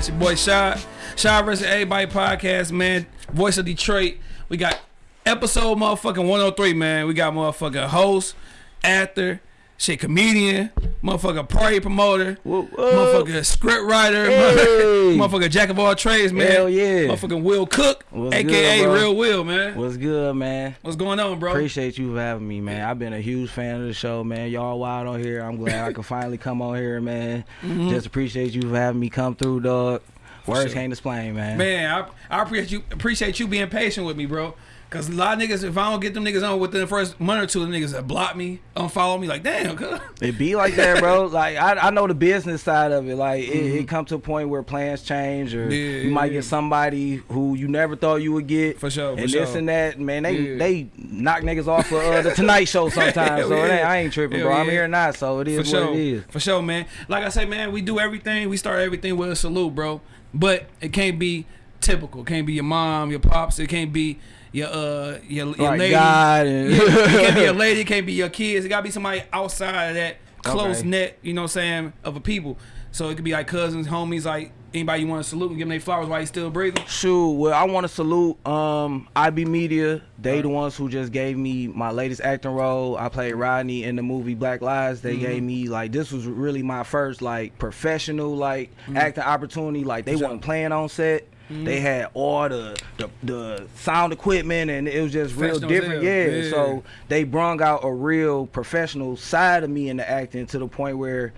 It's your boy Shy. Shy versus Everybody podcast, man. Voice of Detroit. We got episode motherfucking 103, man. We got motherfucking host, actor, shit, comedian, motherfucker party promoter, Whoa, whoa. motherfucker script writer, Hey. motherfucker jack of all trades, man. Hell yeah. Motherfucking Will Cook, What's aka good. Real Will, man. What's good, man? What's going on, bro? Appreciate you for having me, man. I've been a huge fan of the show, man. Y'all wild on here. I'm glad I could finally come on here, man. Mm-hmm. Just appreciate you for having me come through, dog. Words sure. can't explain, man. Man, I, I appreciate you appreciate you being patient with me, bro. Cause a lot of niggas, if I don't get them niggas on within the first month or two, the niggas that block me, unfollow me, like damn, cuz. It be like that, bro. Like I, I know the business side of it. Like it, it come to a point where plans change, or Mm-hmm. Yeah, you might yeah. get somebody who you never thought you would get, For sure, for and sure. this and that. Man, they Yeah. they knock niggas off of uh, the Tonight Show sometimes. So ain't. I ain't tripping, bro. I'm here now, so it For is sure, what it is. for sure, man. Like I say, man, we do everything. We start everything with a salute, bro. But it can't be typical. It can't be your mom, your pops. It can't be your uh your, your Like lady. God and Yeah, it can't be your lady. It can't be your kids. It gotta be somebody outside of that close Okay. net. You know what I'm saying of a people. So it could be like cousins, homies, like anybody you want to salute and give them their flowers while you still breathing. Shoot, well, I want to salute um IB Media. They the ones who just gave me my latest acting role. I played Rodney in the movie Black Lives. They Mm-hmm. gave me like this was really my first like professional like Mm-hmm. acting opportunity. Like they wasn't playing on set. Mm-hmm. They had all the, the the sound equipment and it was just real different. Yeah. Yeah. So they brung out a real professional side of me in the acting to the point where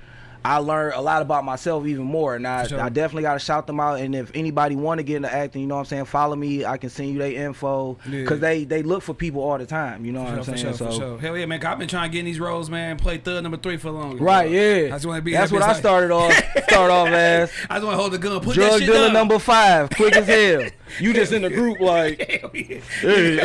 I learned a lot about myself even more. And I, sure. I definitely got to shout them out. And if anybody want to get into acting, you know what I'm saying, follow me. I can send you their info Yeah. because they they look for people all the time. You know what For I'm sure, for saying? sure, for so sure. Hell yeah, man. I've been trying to get in these roles, man. Play third number three for long. right, yeah. I just want to be. That's what I like- started off. Start off as I just want to hold the gun. Put that drug shit dealer down. number five, quick as hell. You just in the group like, yeah. hey.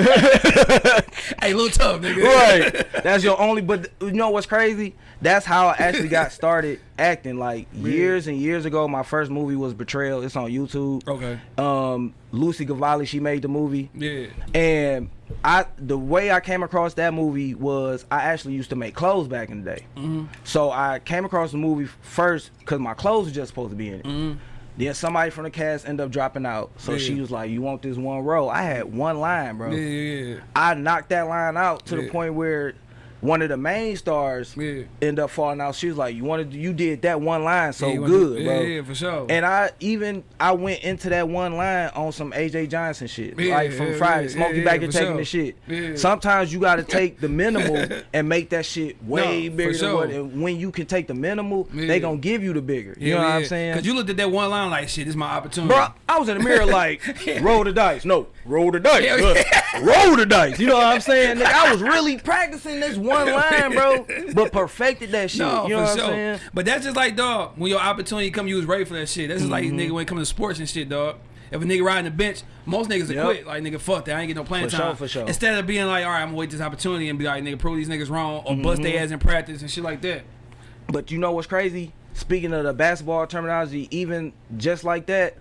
Hey, little tough, nigga. right. That's your only. But you know what's crazy? That's how I actually got started acting. Like years and years ago, my first movie was Betrayal. It's on YouTube. Okay. Um, Lucy Cavalli, she made the movie. Yeah. And I the way I came across that movie was I actually used to make clothes back in the day. Mm-hmm. So I came across the movie first because my clothes were just supposed to be in it. Mm. Then somebody from the cast ended up dropping out. So. Yeah. she was like, "You want this one role?" I had one line, bro. Yeah, yeah, yeah. I knocked that line out to the point where one of the main stars Yeah. ended up falling out. She was like, "You wanted, you did that one line so Yeah, you wanna good, bro." Yeah, yeah, for sure. And I even I went into that one line on some AJ Johnson shit, Yeah, like from yeah, Friday, yeah, Smokey yeah, back yeah, and taking sure. the shit. Yeah. Sometimes you got to take the minimal and make that shit way No, bigger sure. what. And when you can take the minimal, Yeah. they gonna give you the bigger. You know what I'm saying? Because you looked at that one line like, shit, this is my opportunity. Bro, I was in the mirror like, roll the dice. No, roll the dice. Uh, roll the dice. You know what I'm saying? Nigga, I was really practicing this one line, bro, but perfected that shit. No, you know for what sure. I'm saying? But that's just like, dog, when your opportunity come, you was ready for that shit. That's just like Mm-hmm. nigga when it comes to sports and shit, dog. If a nigga riding the bench, most niggas Yep. quit. Like, nigga, fuck that. I ain't get no playing For sure, time. for sure. Instead of being like, all right, I'm gonna wait this opportunity and be like, nigga, prove these niggas wrong or bust Mm-hmm. their ass in practice and shit like that. But you know what's crazy? Speaking of the basketball terminology, even just like that,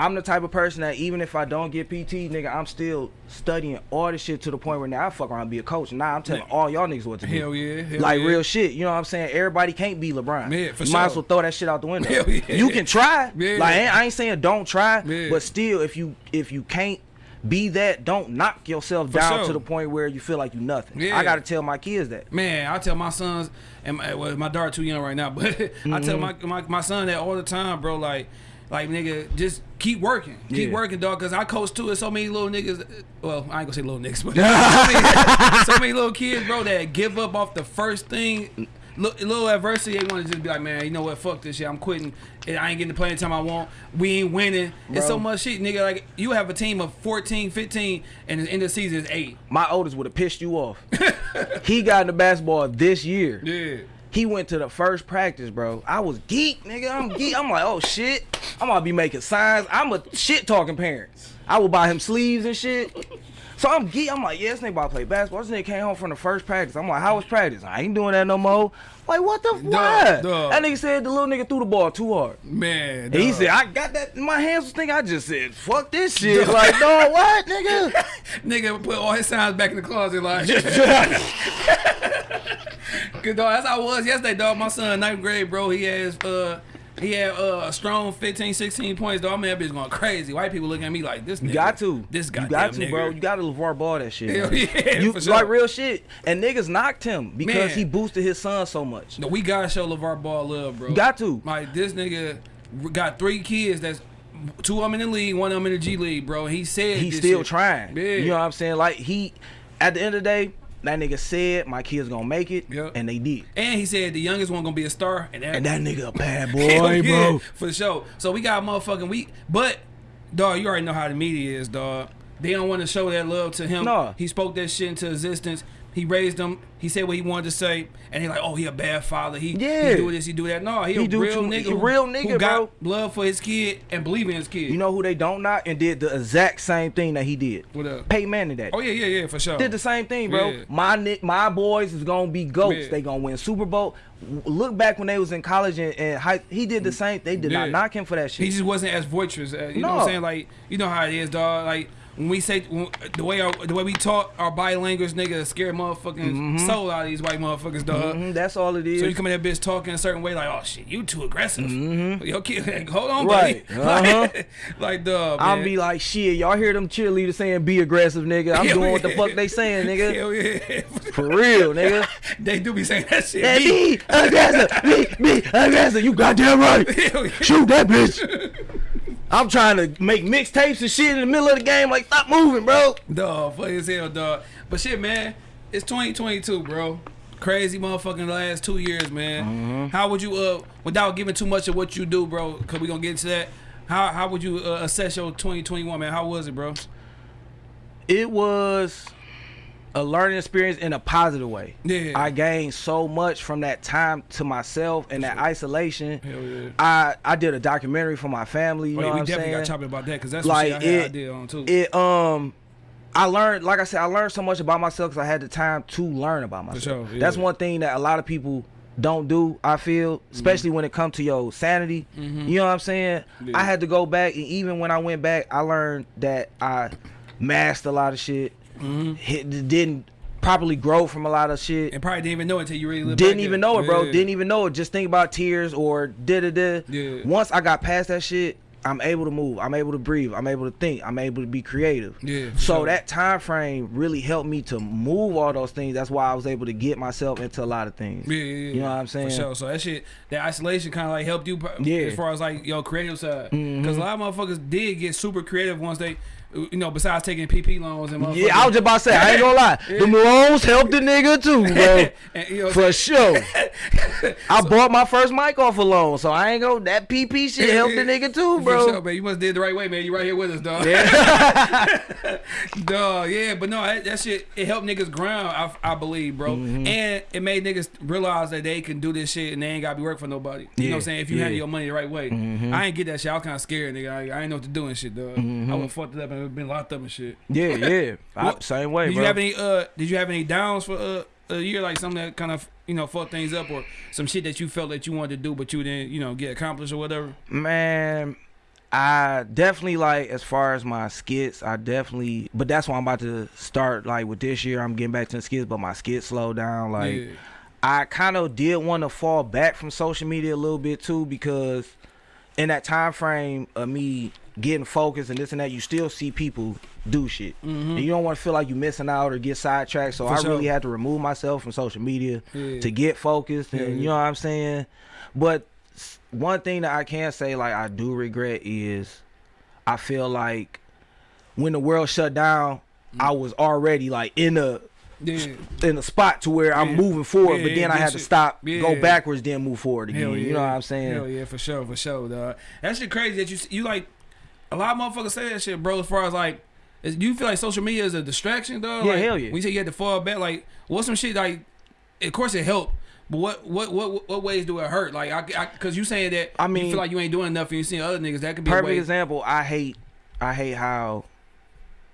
I'm the type of person that even if I don't get PT, nigga, I'm still studying all this shit to the point where now I fuck around and be a coach. Now I'm telling all y'all niggas what to do. Hell yeah. Hell like yeah. real shit. You know what I'm saying? Everybody can't be LeBron. Yeah, for you might as well throw that shit out the window. Hell yeah. You can try. Yeah. Like I ain't, I ain't saying don't try, Yeah. but still, if you if you can't be that, don't knock yourself For down sure. to the point where you feel like you nothing. Yeah. I gotta tell my kids that. Man, I tell my sons, and my, well, my daughter too young right now, but I tell Mm-hmm. my, my my son that all the time, bro. Like, like nigga, just keep working, keep Yeah. working, dog. Cause I coach too, and so many little niggas. Uh, well, I ain't gonna say little niggas, but so, many, so many little kids, bro, that give up off the first thing. Little, little adversity, they want to just be like, man, you know what? Fuck this shit. I'm quitting. And I ain't getting the playing time I want. We ain't winning. It's so much shit, nigga. Like you have a team of 14, 15, and the end of the season is eight. My oldest would have pissed you off. he got into basketball this year. Yeah. He went to the first practice, bro. I was geek, nigga. I'm geek. I'm like, oh shit. I'm gonna be making signs. I'm a shit talking parent. I will buy him sleeves and shit. So I'm geek. I'm like, yeah, this nigga about to play basketball. This nigga came home from the first practice. I'm like, how was practice? I ain't doing that no more. Like, what the fuck? That nigga said the little nigga threw the ball too hard. Man. And he said, I got that in my hands. Was thinking, I just said, fuck this shit. Like, dog, what, nigga? Nigga put all his signs back in the closet like Cause dog, that's how I was yesterday, dog. My son, ninth grade, bro, he has uh He had uh, a strong 15, 16 points. Though I'm that bitch going crazy. White people looking at me like this. Nigga, You got to. This guy. You got to, nigga. bro. You got to LeVar Ball that shit. Hell man. yeah, you for sure. like real shit. And niggas knocked him because Man. he boosted his son so much. No, we gotta show LeVar Ball love, bro. You got to. Like this nigga got three kids. That's two of them in the league, one of them in the G League, bro. He said He's still shit. trying. Yeah. You know what I'm saying? Like he, at the end of the day, that nigga said my kids gonna make it, Yep. and they did. And he said the youngest one gonna be a star, and that, And that nigga a bad boy, yeah, bro. for sure. So we got motherfucking we, but dog, you already know how the media is, dog. They don't want to show that love to him. No. He spoke that shit into existence. He raised them. He said what he wanted to say, and he like, oh, he a bad father. He Yeah. he do this, he do that. No, he, He a do real nigga. he real who nigga, got bro. love for his kid and believe in his kid. You know who they don't knock and did the exact same thing that he did. what up? Peyton Manning that. Oh yeah, yeah, yeah, for sure. Did the same thing, bro. Yeah. My ni- my boys is gonna be goats. Yeah. They gonna win Super Bowl. Look back when they was in college and, and high, he did the same. They did Yeah. not knock him for that shit. He just wasn't as boisterous. Uh, you know what I'm saying? Like, you know how it is, dog. Like when we say the way our, the way we talk our body language, nigga, scare motherfucking soul out of these white motherfuckers, dog. Mhm, that's all it is. So you come in that bitch talking a certain way, like, oh shit, you too aggressive. Yo, kid, like, hold on, Right. buddy. Uh-huh. Like, like, dog, I'll be like, shit, y'all hear them cheerleaders saying be aggressive, nigga. I'm Hell doing what the fuck they saying, nigga. Hell yeah. For real, nigga. they do be saying that shit. Yeah, be aggressive. Be, be aggressive. You goddamn right. Hell yeah. Shoot that bitch. I'm trying to make mixtapes and shit in the middle of the game. Like, stop moving, bro. Dog, funny as hell, dog. But shit, man, it's 2022, bro. Crazy motherfucking last two years, man. Mm-hmm. How would you, uh, without giving too much of what you do, bro? Cause we gonna get into that. How how would you uh, assess your 2021, man? How was it, bro? It was a learning experience in a positive way. Yeah. I gained so much from that time to myself and that isolation. Hell yeah. I I did a documentary for my family. You Oh, know yeah, what we I'm definitely saying? got chopping about that, cause that's like what shit I had it, idea on too. it um I learned like I said I learned so much about myself because I had the time to learn about myself. sure, That's one thing that a lot of people don't do. I feel, especially when it comes to your sanity. You know what I'm saying? Yeah. I had to go back, and even when I went back, I learned that I masked a lot of shit. Hit, didn't properly grow from a lot of shit. and probably didn't even know it until you really Didn't even know it, bro. Yeah. Didn't even know it. Just think about tears or da da da. Yeah. Once I got past that shit, I'm able to move. I'm able to breathe. I'm able to think. I'm able to be creative. Yeah, So sure. that time frame really helped me to move all those things. That's why I was able to get myself into a lot of things. Yeah, yeah, yeah. You know what I'm saying? For sure. So that shit, that isolation kind of like helped you, Yeah. as far as like your creative side. Because a mm-hmm. lot of motherfuckers did get super creative once they, you know, besides taking PP loans and motherfuckers. Yeah, I was just about to say, I ain't gonna lie. The loans helped the nigga too, bro. and, you know, For sure. I bought my first mic off a loan, so I ain't go that PP shit helped the nigga too, For bro. sure, man. You must did the right way, man. You right here with us, dog. Yeah. dog, yeah, but no, that, that shit it helped niggas ground. I, I believe, bro, Mm-hmm. and it made niggas realize that they can do this shit and they ain't gotta be working for nobody. You know what I'm saying? If you yeah. handle your money the right way, Mhm. I ain't get that shit. I was kind of scared, nigga. I, I ain't know what to do and shit, dog. Mm-hmm. I would fucked it up and been locked up and shit. yeah, yeah. I- same way, Did bro. you have any uh did you have any downs for uh a year like something that kind of you know fucked things up or some shit that you felt that you wanted to do but you didn't you know get accomplished or whatever? Man, I definitely like as far as my skits, I definitely but that's why I'm about to start like with this year I'm getting back to the skits, but my skits slowed down. Like yeah. I kind of did want to fall back from social media a little bit too because in that time frame of me getting focused and this and that, you still see people do shit. Mhm. And you don't want to feel like you're missing out or get sidetracked. So For I sure. really had to remove myself from social media Yeah. to get focused and Yeah, you know what I'm saying? But one thing that I can say like I do regret is I feel like when the world shut down, Mm. I was already like in a Yeah. in a spot to where I'm moving forward, Yeah, but then yeah, I had to stop, go backwards, then move forward again. Yeah. You know what I'm saying? Hell yeah, for sure, for sure, dog. That shit crazy that you you like a lot of motherfuckers say that shit, bro. As far as like, is, do you feel like social media is a distraction, though. Yeah, like, hell yeah. You say you had to fall back, like, what's some shit like? Of course it helped, but what what what what ways do it hurt? Like, I, I cause you saying that I you mean- feel like you ain't doing enough, and you seeing other niggas that could be a Perfect example. I hate, I hate how,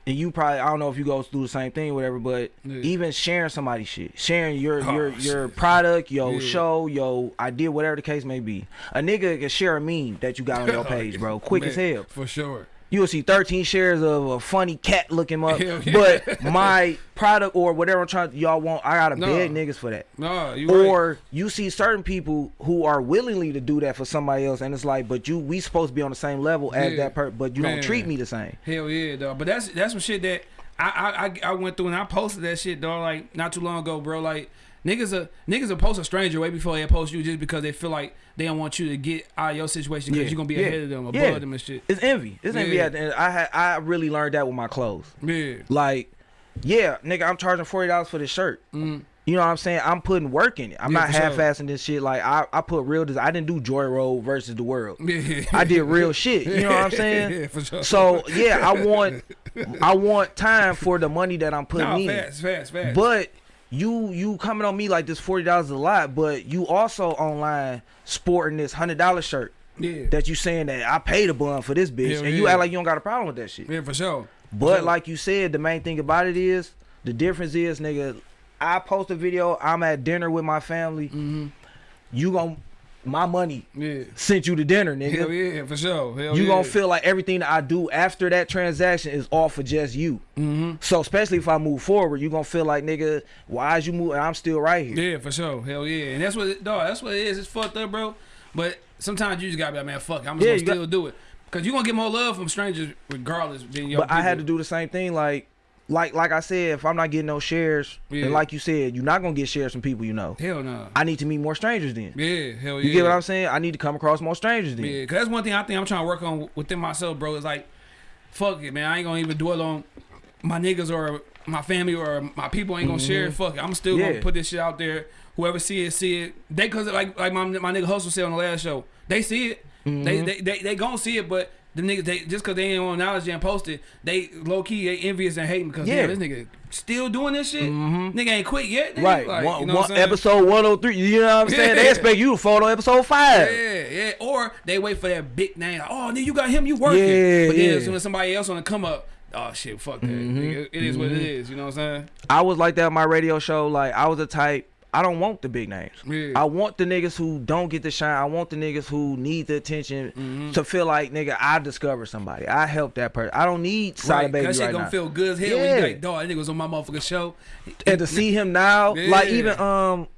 and you probably I don't know if you go through the same thing, whatever. But Yeah. even sharing somebody's shit, sharing your Oh, your shit. your product, your Yeah. show, your idea, whatever the case may be. A nigga can share a meme that you got on your oh, page, bro, quick as hell. For sure. You will see 13 shares of a funny cat looking up. Yeah. But my product or whatever I'm trying y'all want, I gotta No. beg niggas for that. No, you right. Or you see certain people who are willingly to do that for somebody else, and it's like, but you we supposed to be on the same level as Yeah. that person, but you Man. don't treat me the same. Hell yeah, dog. But that's that's some shit that I I I, I went through and I posted that shit, dog. Like not too long ago, bro. Like niggas a niggas will post a stranger way before they post you just because they feel like they don't want you to get out of your situation because Yeah, you're gonna be yeah, ahead of them, above yeah. them and shit. It's envy. It's envy at the end. I had I really learned that with my clothes. Yeah. Like, yeah, nigga, I'm charging forty dollars for this shirt. Mm. You know what I'm saying? I'm putting work in it. I'm Yeah, not half-assing this shit. Like I, I put real. I didn't do Joy Road versus the world. Yeah. I did real shit. You know what I'm saying? yeah, for sure. So yeah, I want, I want time for the money that I'm putting no, in. fast, fast, fast. But you you coming on me like this forty dollars a lot, but you also online sporting this hundred dollar shirt yeah. that you saying that I paid a bun for this bitch, Hell and you act like you don't got a problem with that shit. yeah, for sure. But Sure. like you said, the main thing about it is the difference is, nigga. I post a video. I'm at dinner with my family. Mm-hmm. You gon' my money Yeah. sent you to dinner, nigga. Hell yeah, for sure. Hell You yeah. gonna feel like everything that I do after that transaction is all for just you. Mm-hmm. So especially if I move forward, you gonna feel like nigga, why is you move? And I'm still right here. Yeah, for sure. Hell yeah. And that's what it, dog, that's what it is. It's fucked up, bro. But sometimes you just gotta be like, man, fuck it. I'm just Yeah, gonna still do it. Cause you gonna get more love from strangers regardless than your but I had to do the same thing. Like, like, like I said, if I'm not getting no shares, Yeah. and like you said, you're not gonna get shares from people you know. Hell no. I need to meet more strangers then. Yeah, hell yeah. You get what I'm saying? I need to come across more strangers then. Yeah, cause that's one thing I think I'm trying to work on within myself, bro. Is like, fuck it, man. I ain't gonna even dwell on my niggas or my family or my people ain't gonna share. it. Fuck it, I'm still Mm-hmm. Yeah. gonna put this shit out there. Whoever see it, see it. They cause like like my my nigga Hustle said on the last show, they see it. Mm-hmm. They, they they they gonna see it, but. The niggas, they just cause they ain't on knowledge and post it, they low key they envious and hating because Yeah. yeah, this nigga still doing this shit. Nigga ain't quit yet. Nigga. Right. Like, one, you know one episode 103. You know what I'm saying? They expect you to photo episode five. Yeah, yeah. Or they wait for that big name. Like, oh, nigga, you got him. You working. Yeah, but then yeah. Mm-hmm. as soon as somebody else want to come up, oh shit, fuck that. nigga. It is what it is. You know what I'm saying? I was like that on my radio show. Like I was the type. I don't want the big names. Yeah. I want the niggas who don't get the shine. I want the niggas who need the attention Mm-hmm. to feel like nigga. I discovered somebody. I helped that person. I don't need Sada Right. Baby That shit right gonna now. feel good as hell. When Yeah. you like, dog, that nigga was on my motherfucking show. and to see him now, like even um,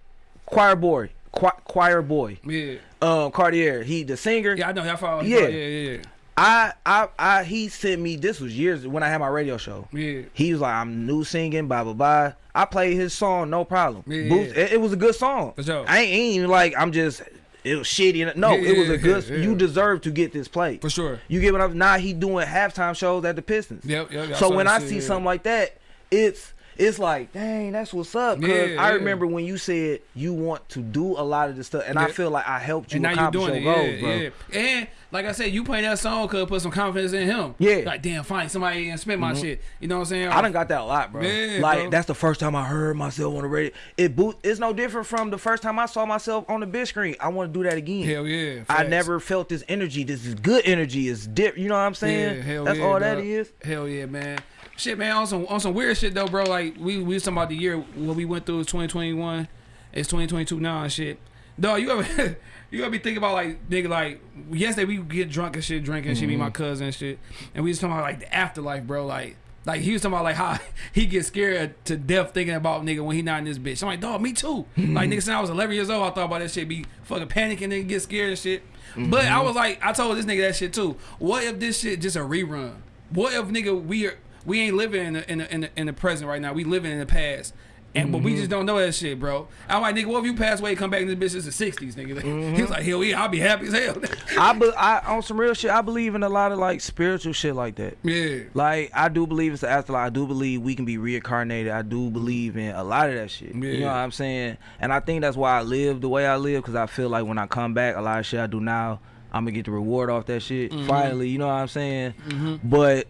choir boy, choir boy, Yeah. um, Cartier. He the singer. Yeah, I know. Y'all follow. Yeah. Yeah, yeah, yeah. I, I, I, he sent me. This was years when I had my radio show. Yeah. He was like, I'm new singing, blah blah blah. I played his song, no problem. Yeah. Boots- it, it was a good song. For sure. I ain't, ain't even like I'm just it was shitty. No, it was Yeah, a good. yeah. You deserve to get this play. For sure. You get what I'm. Now he doing halftime shows at the Pistons. Yep, yep. I So when I see yeah. something like that, it's it's like, dang, that's what's up. Cause Yeah, I yeah. remember when you said you want to do a lot of this stuff, and I feel like I helped you And accomplish doing it, your yeah, goals, bro. yeah. And like I said, you playing that song could put some confidence in him. Yeah. Like damn, fine, somebody ain't spit my mm-hmm. shit. You know what I'm saying? I done got that a lot, bro. Yeah, like bro. that's the first time I heard myself on the radio. It boot. It's no different from the first time I saw myself on the big screen. I want to do that again. Hell yeah. I never felt this energy. This is good energy. It's dip. You know what I'm saying? Yeah, hell That's yeah, all that dog. is. Hell yeah, man. Shit, man. On some on some weird shit though, bro. Like we we was talking about the year what we went through is 2021. It's 2022 now and shit. Dog, you ever you gotta be thinking about like nigga like yesterday we get drunk and shit, drinking and shit, me and Mm-hmm. my cousin and shit, and we just talking about like the afterlife, bro. Like like he was talking about like how he gets scared to death thinking about nigga when he not in this bitch. I'm like, dog, me too. Mm-hmm. Like nigga, since I was 11 years old, I thought about that shit, be fucking panicking and get scared and shit. But Mm-hmm. I was like, I told this nigga that shit too. What if this shit just a rerun? What if nigga we are we ain't living in the in the, in the, in the present right now. We living in the past. And but we Mm-hmm. just don't know that shit, bro. I'm like, nigga, what if you pass away, come back in this bitch? It's the '60s, nigga. Mm-hmm. He was like, hell yeah, I'll be happy as hell. I, be, I on some real shit. I believe in a lot of like spiritual shit like that. yeah, Like I do believe it's the afterlife. I do believe we can be reincarnated. I do believe in a lot of that shit. You know Yeah. what I'm saying? And I think that's why I live the way I live because I feel like when I come back, a lot of shit I do now, I'm gonna get the reward off that shit. Mm-hmm. Finally, you know what I'm saying? But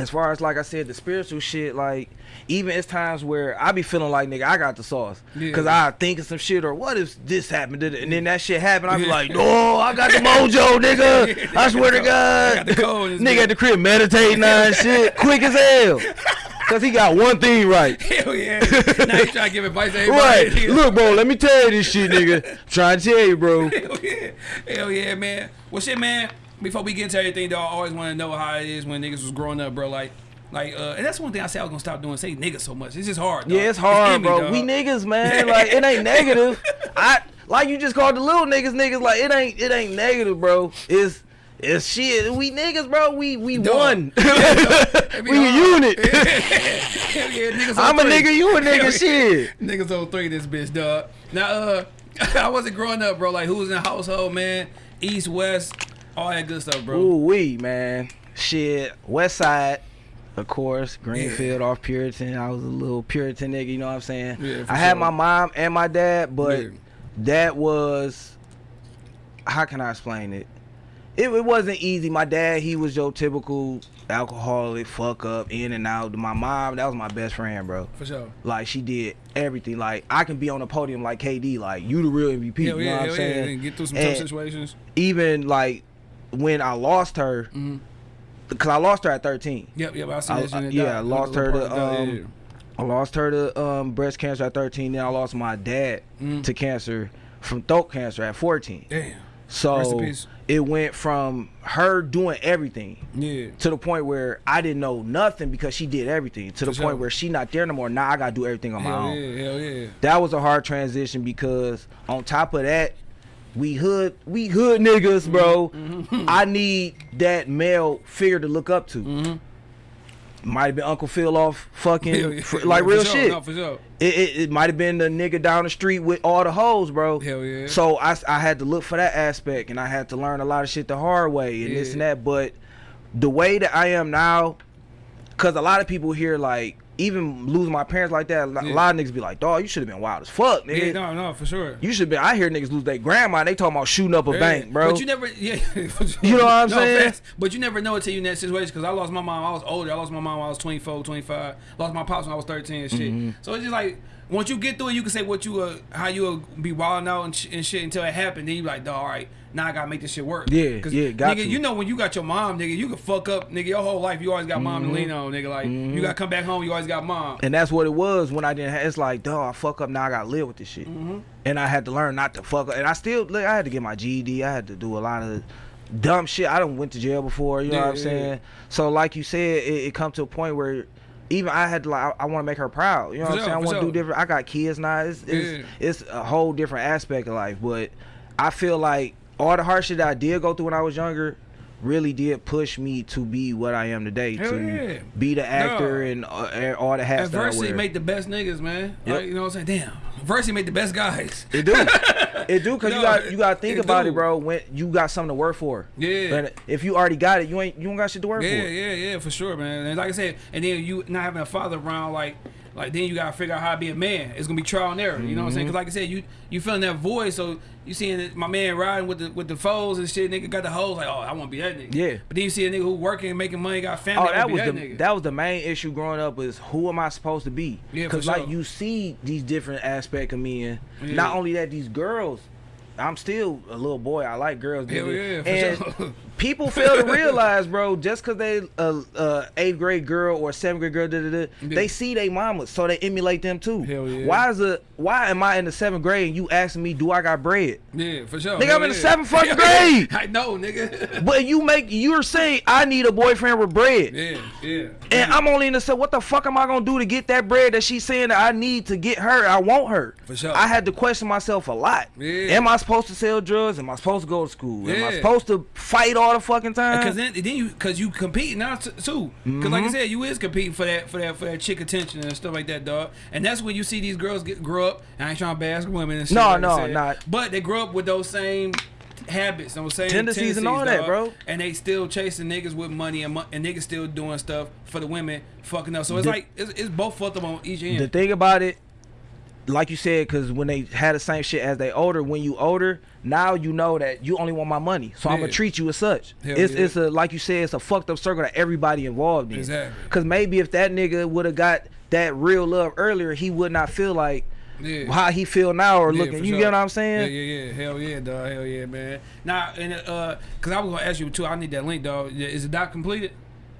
as far as like I said, the spiritual shit, like even it's times where I be feeling like nigga, I got the sauce, Yeah. cause I think of some shit or what if this happened, and then that shit happened, I be Yeah. like, no, I got the mojo, nigga. I swear to God, got the code in this nigga at the crib meditating on shit, quick as hell, cause he got one thing right. hell yeah. now you trying to give advice to everybody. Right, look, bro. Let me tell you this shit, nigga. Trying to tell you, bro. Hell yeah, hell yeah, man. Well, shit, man. Before we get into everything, though, I always want to know how it is when niggas was growing up, bro. Like, like, uh, and that's one thing I said I was gonna stop doing. Say niggas so much. It's just hard. Dog. Yeah, it's hard, me, bro. dog. We niggas, man. Like it ain't negative. I like you just called the little niggas niggas. Like it ain't it ain't negative, bro. It's it's shit. We niggas, bro. We we Dog. one. It we a unit. Hell yeah, I'm a three. nigga. You a yeah. nigga. Shit. Niggas on three, this bitch, dog. Now, uh, I wasn't growing up, bro. Like, who was in the household, man? East, west, all that good stuff, bro. Ooh wee, man. Shit. West side. Of course, Greenfield off Puritan. I was a little Puritan nigga, you know what I'm saying? Yeah, I had sure. my mom and my dad, but Yeah. that was how can I explain it? it? It wasn't easy. My dad, he was your typical alcoholic, fuck up, in and out. My mom, that was my best friend, bro. For sure. Like she did everything. Like I can be on the podium like KD, like you the real MVP. Hell you know yeah, what I'm yeah. saying? And get through some And- tough situations. Even like when I lost her, Mhm. because I lost her at 13. Yep, yep. I see I- that I- yeah. I lost her to, of the doc, um, yeah. I lost her to um, breast cancer at 13. Then I lost my dad Mm. to cancer from throat cancer at 14. Damn. So it went from her doing everything Yeah. to the point where I didn't know nothing because she did everything. To the point where she not there no more. Now I gotta do everything on my own. yeah, hell yeah. That was a hard transition because on top of that, we hood we hood niggas, bro. Mm-hmm. I need that male figure to look up to. Mhm. Might have been Uncle Phil off fucking yeah. like For real sure. shit. No, sure. It, it, it might have been the nigga down the street with all the hoes, bro. Hell yeah. So I, I had to look for that aspect, and I had to learn a lot of shit the hard way and this and that. But the way that I am now, because a lot of people here like even losing my parents like that. A Yeah. a lot of niggas be like, "Dog, you should have been wild as fuck, nigga. Yeah, no, no, for sure. You should be." I hear niggas lose their grandma. They talking about shooting up a Yeah, bank, bro. But you never, yeah. You know what I'm No, saying? facts. But you never know until you in that situation. Because I lost my mom. I was older. I lost my mom when I was 24, 25. Lost my pops when I was 13 and shit. Mm-hmm. So it's just like once you get through it, you can say what you uh, how you uh, be wilding out and, sh- and shit until it happened. Then you like, dog, all right, now I gotta make this shit work. Yeah, 'Cause, yeah, got nigga, to. you know when you got your mom, nigga, you can fuck up, nigga, your whole life. You always got mom to lean on, nigga. Like you gotta come back home, you always got mom. and that's what it was when I didn't. Have, it's like, dog, I fuck up now. I gotta live with this shit, Mm-hmm. and I had to learn not to fuck up. And I still, look, I had to get my GED. I had to do a lot of dumb shit. I don't went to jail before. You know Yeah, what I'm yeah, saying? yeah. So like you said, it, it come to a point where. Even I had to like I, I want to make her proud. You know what I'm saying? I want to do different. I got kids now. It's it's, Yeah. it's a whole different aspect of life. But I feel like all the hard shit that I did go through when I was younger really did push me to be what I am today. Hell to yeah. be the actor No. and uh, all the hats that I Adversity wear. make the best niggas, man. Yep. Like, you know what I'm saying? Damn. Adversity make the best guys. It do. It do because No, you got you got to think about do. it, bro. When you got something to work for. Yeah. But if you already got it, you ain't you don't got shit to work Yeah, for. Yeah, yeah, yeah, for sure, man. And like I said, and then you not having a father around, like, like then you gotta figure out how to be a man. It's gonna be trial and error. You know what I'm saying? Mm-hmm. Because like I said, you you feeling that voice, so you seeing my man riding with the with the foes and shit. Nigga got the hoes, like, oh, I want to be that nigga. Yeah. But then you see a nigga who working and making money, got family. Oh, that was be the that, nigga. that was the main issue growing up is who am I supposed to be? Yeah, for like you see these different aspects of me, and Yeah. not only that, these girls. I'm still a little boy. I like girls. Hell yeah, for and sure. people fail to realize, bro, just because they a uh, eighth grade girl or seventh grade girl, da, da, da, Yeah. they see they mamas, so they emulate them too. Hell yeah. Why is a why am I in the seventh grade and you asking me, do I got bread? yeah, for sure. Nigga, Hell I'm in the seventh fucking grade. I know, nigga. But you make you're saying I need a boyfriend with bread. yeah, yeah. And I'm only in the. What the fuck am I gonna do to get that bread that she's saying that I need to get her? I want her. For sure. I had to question myself a lot. Yeah. Am I supposed to sell drugs? Am I supposed to go to school? Am I supposed to fight all the fucking time? Cause then, then you, cause you competing now too. Cause Mm-hmm. like I said, you is competing for that, for that, for that chick attention and stuff like that, dog. And that's when you see these girls get grow up. And I ain't trying to bash women and shit. No, like no, not. But they grow up with those same habits, those same Tendencies and all that, bro. And they still chasing niggas with money and, mo- and niggas still doing stuff for the women, fucking up. So it's The- like it's, it's both fucked up on each end. the thing about it, like you said, because when they had the same shit as they older, when you older, now you know that you only want my money, so I'm gonna treat you as such. Hell it's yeah. it's a like you said, it's a fucked up circle that everybody involved in. Exactly. Because maybe if that nigga would have got that real love earlier, he would not feel like Yeah. how he feel now or Yeah, looking. You sure. get what I'm Yeah, saying? yeah, yeah. Hell yeah, dog. Hell yeah, man. Now, and uh, cause I was gonna ask you too. I need that link, dog. Is the doc completed?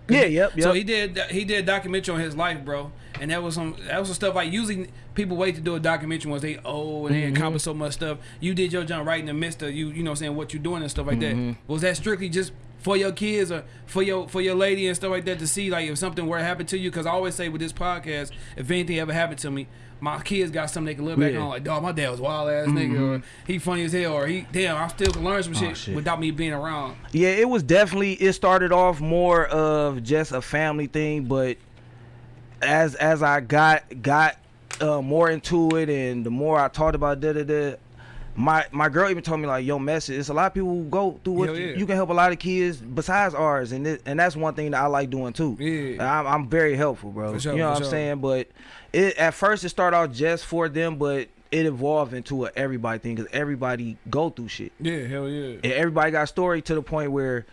Yeah, yep, yep. So he did he did a documentary on his life, bro. And that was some that was some stuff like usually people wait to do a documentary once they old and they Mm-hmm. accomplish so much stuff. You did your jump right in the midst of you, you know, what I'm saying what you're doing and stuff like Mm-hmm. that. Was that strictly just for your kids or for your for your lady and stuff like that to see like if something were to happen to you? Because I always say with this podcast, if anything ever happened to me. My kids got something they can look back Yeah. Mm-hmm. on, like, dog, my dad was wild ass nigga, or he funny as hell, or he, damn, I still can learn some shit, Oh, shit. without me being around. Yeah, it was definitely. It started off more of just a family thing, but as as I got got uh, more into it, and the more I talked about da da da, my my girl even told me like, "Yo, message. It's a lot of people who go through what yeah. you can help a lot of kids besides ours, and it, and that's one thing that I like doing too. Yeah. I'm, I'm very helpful, bro. Sure, you know what I'm saying? But it at first it started off just for them, but it evolved into a everybody thing because everybody go through shit Yeah, hell yeah. and everybody got story to the point where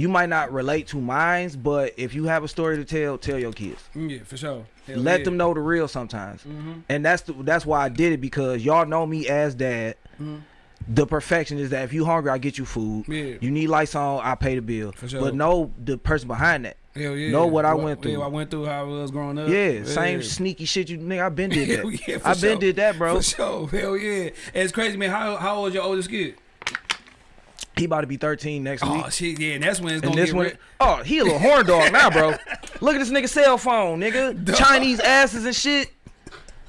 you might not relate to mines, but if you have a story to tell, tell your kids. Mm, Yeah, for sure. Hell Let yeah. them know the real sometimes. Mhm. And that's the, that's why I did it because y'all know me as dad. Mhm. The perfection is that if you hungry, I get you food. Yeah. You need lights on, I pay the bill. For sure. But know the person behind that. Hell yeah. know what I What- went through. Yeah, I went through how I was growing up. Yeah, same sneaky shit you nigga. I been did that. Hell yeah, I been did that, bro. For sure. Hell yeah. And it's crazy, man. How how old is your oldest kid? He about to be 13 next oh, week. Oh shit, yeah. And that's when it's gonna this get one, oh, he a little horn dog now, bro. Look at this nigga cell phone, nigga. Dog. Chinese asses and shit.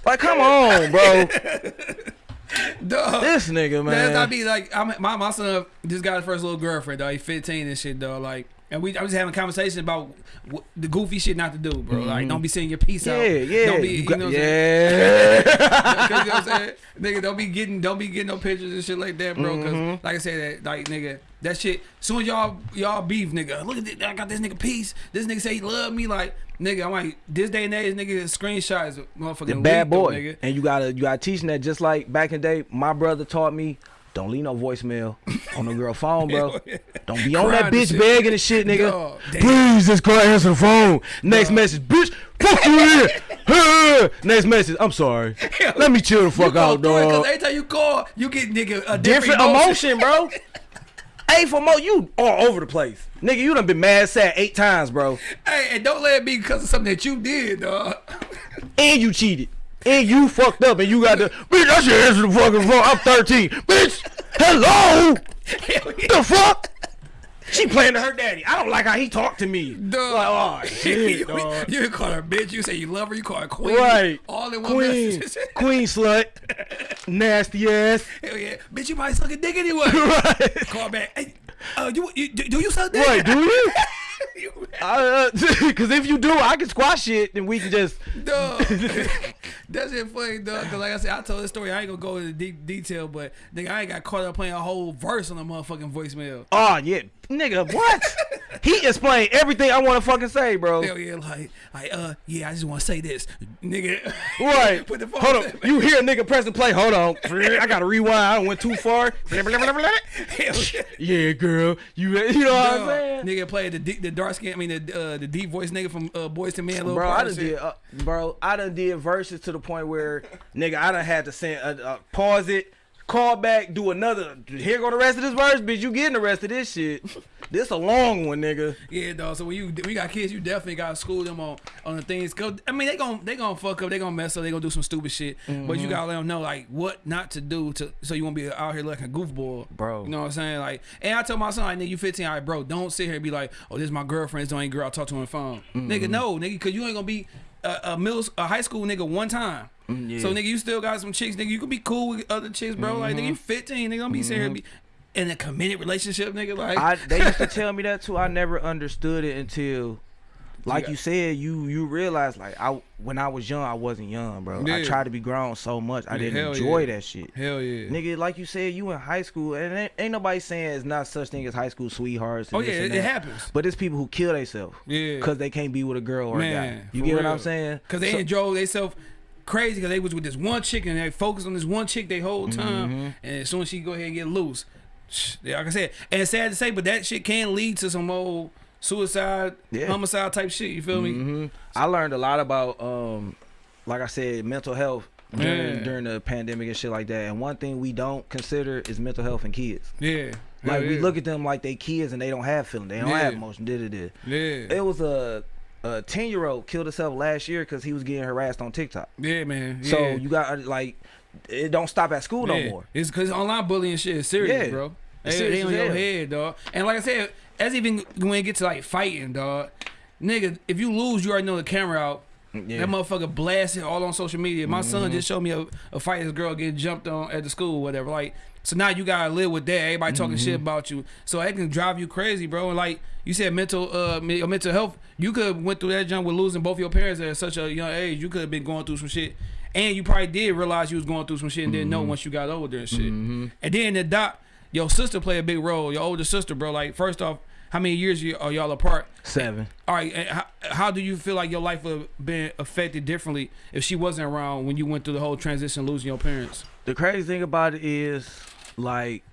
Like, come on, bro. Dog. This nigga, That's not man. be like I'm, my my son just got his first little girlfriend. Dog, he 15 and shit, dog. Like, and we I'm just having a conversation about the goofy shit not to do, bro. Like, don't be saying your piece out. Mm-hmm. Yeah, yeah. Don't be, You you know what I'm saying? yeah. you know what I'm saying? Nigga, don't be getting don't be getting no pictures and shit like that, bro. because Mm-hmm. like I said, that like nigga, that shit. Soon as y'all y'all beef, nigga. Look at this, I got this nigga piece. This nigga say he love me, like nigga. I'm like this day and age, nigga. Screenshots, motherfucking the bad though, boy. nigga. And you gotta you gotta teach that just like back in the day, my brother taught me, don't leave no voicemail on the girl phone, bro. Don't be on Crying that bitch begging and shit, nigga. Dog. Please just go answer the phone. Next message, bitch. Fuck you in. Next message, I'm sorry. Let me chill the fuck out, dog. Because every time you call, you get nigga a different, Different emotion, bro. Hey, for mo, you all over the place, nigga. You done been mad, sad eight times, bro, Hey, and don't let it be because of something that you did, dog. and you cheated, and you fucked up, and you got the bitch. I should answer the fucking phone. I'm 13, bitch. Hello, yeah. the fuck. She playing to her daddy. I don't like how he talked to me. Dog. Like, oh shit, you, dog. you call her bitch. You say you love her. You call her queen. Right, All in one queen, message. queen slut, nasty ass. Hell yeah, bitch. You might suck a dick anyway. Right, Call back. Hey, uh, you, you do, you suck dick? right. Do you? You- Uh, if you do, I can squash it, and we can just. Dog. That's it funny, dog. Cause like I said, I told this story. I ain't gonna go into deep detail, but nigga, I ain't got caught up playing a whole verse on the motherfucking voicemail. Oh yeah, nigga, what? He explained everything I want to fucking say, bro. Hell yeah, like, like, uh, yeah, I just want to say this, nigga. Right. Put the phone Hold on. You hear a nigga press the play. Hold on. I gotta rewind. I went too far. Yeah. girl. You you know what I'm saying? Nigga played the deep, the dark skin. I mean the uh, the deep voice nigga from uh, Boyz II Men. Bro, I done shit. did, uh, bro. I done did verses to the point where, nigga, I done had to send, uh, uh, pause it, call back, do another. Here go the rest of this verse, bitch. You getting the rest of this shit? This a long one, nigga. Yeah, dog. So when you you got kids, you definitely gotta school them on on the things. Cause I mean, they gon' they gonna fuck up. They gonna mess up. They gonna do some stupid shit. But Mm-hmm. you gotta let them know like what not to do to so you won't be out here like a goofball, Bro. You know what I'm saying? Like, and I told my son, like, nigga, you 15, all right, bro. Don't sit here and be like, oh, this is my girlfriend's the only girl I talk to on the phone. Mm-hmm. Nigga, no, nigga, cause you ain't gonna be a, a middle a high school nigga one time. Mm, yeah. So nigga, you still got some chicks, nigga. You can be cool with other chicks, bro. Like Mm-hmm. nigga, you 15, nigga, don't be sitting here and be in a committed relationship, nigga. Like, I they used to tell me that too. I never understood it until, like got- you said, you you realize like I when I was young, I wasn't young, bro. I tried to be grown so much, I Yeah, didn't enjoy yeah. that shit. hell yeah. Nigga, like you said, you in high school, and ain't, ain't nobody saying it's not such thing as high school sweethearts. and Oh yeah, it, it happens. But it's people who kill themselves Yeah. because they can't be with a girl or a guy. You get what. I'm saying? Cause they So- drove themselves crazy because they was with this one chick and they focused on this one chick they whole time. Mm-hmm. And as soon as she go ahead and get loose, yeah, like I said, and sad to say, but that shit can lead to some old suicide, Yeah. homicide type shit. You feel me? Mhm. I learned a lot about, um, like I said, mental health during Yeah. during the pandemic and shit like that. And one thing we don't consider is mental health in kids. Yeah. Like Hell we yeah. look at them like they kids and they don't have feeling, they don't Yeah. have emotion. Did it? Yeah. It was a a ten year old killed himself last year because he was getting harassed on TikTok. Yeah, man. Yeah. So you got like, it don't stop at school yeah. no more. It's because online bullying shit is serious, Yeah. bro. It's they serious on as your head, dog. And like I said, that's even when it get to like fighting, dog. Nigga, if you lose, you already know the camera out. Yeah. That motherfucker blasted all on social media. My Mm-hmm. son just showed me a, a fight his girl getting jumped on at the school, whatever. Like, so now you gotta live with that. Everybody talking shit Mm-hmm. about you, so that can drive you crazy, bro. And like you said, mental, uh, mental health. You could have went through that jump with losing both your parents at such a young age. You could have been going through some shit, and you probably did realize you was going through some shit and didn't Mm-hmm. know once you got older and shit. And then the doc, your sister play a big role. Your older sister, bro. Like, first off, how many years are y'all apart? Seven. All right, and how, how do you feel like your life would have been affected differently if she wasn't around when you went through the whole transition, losing your parents? The crazy thing about it is, like,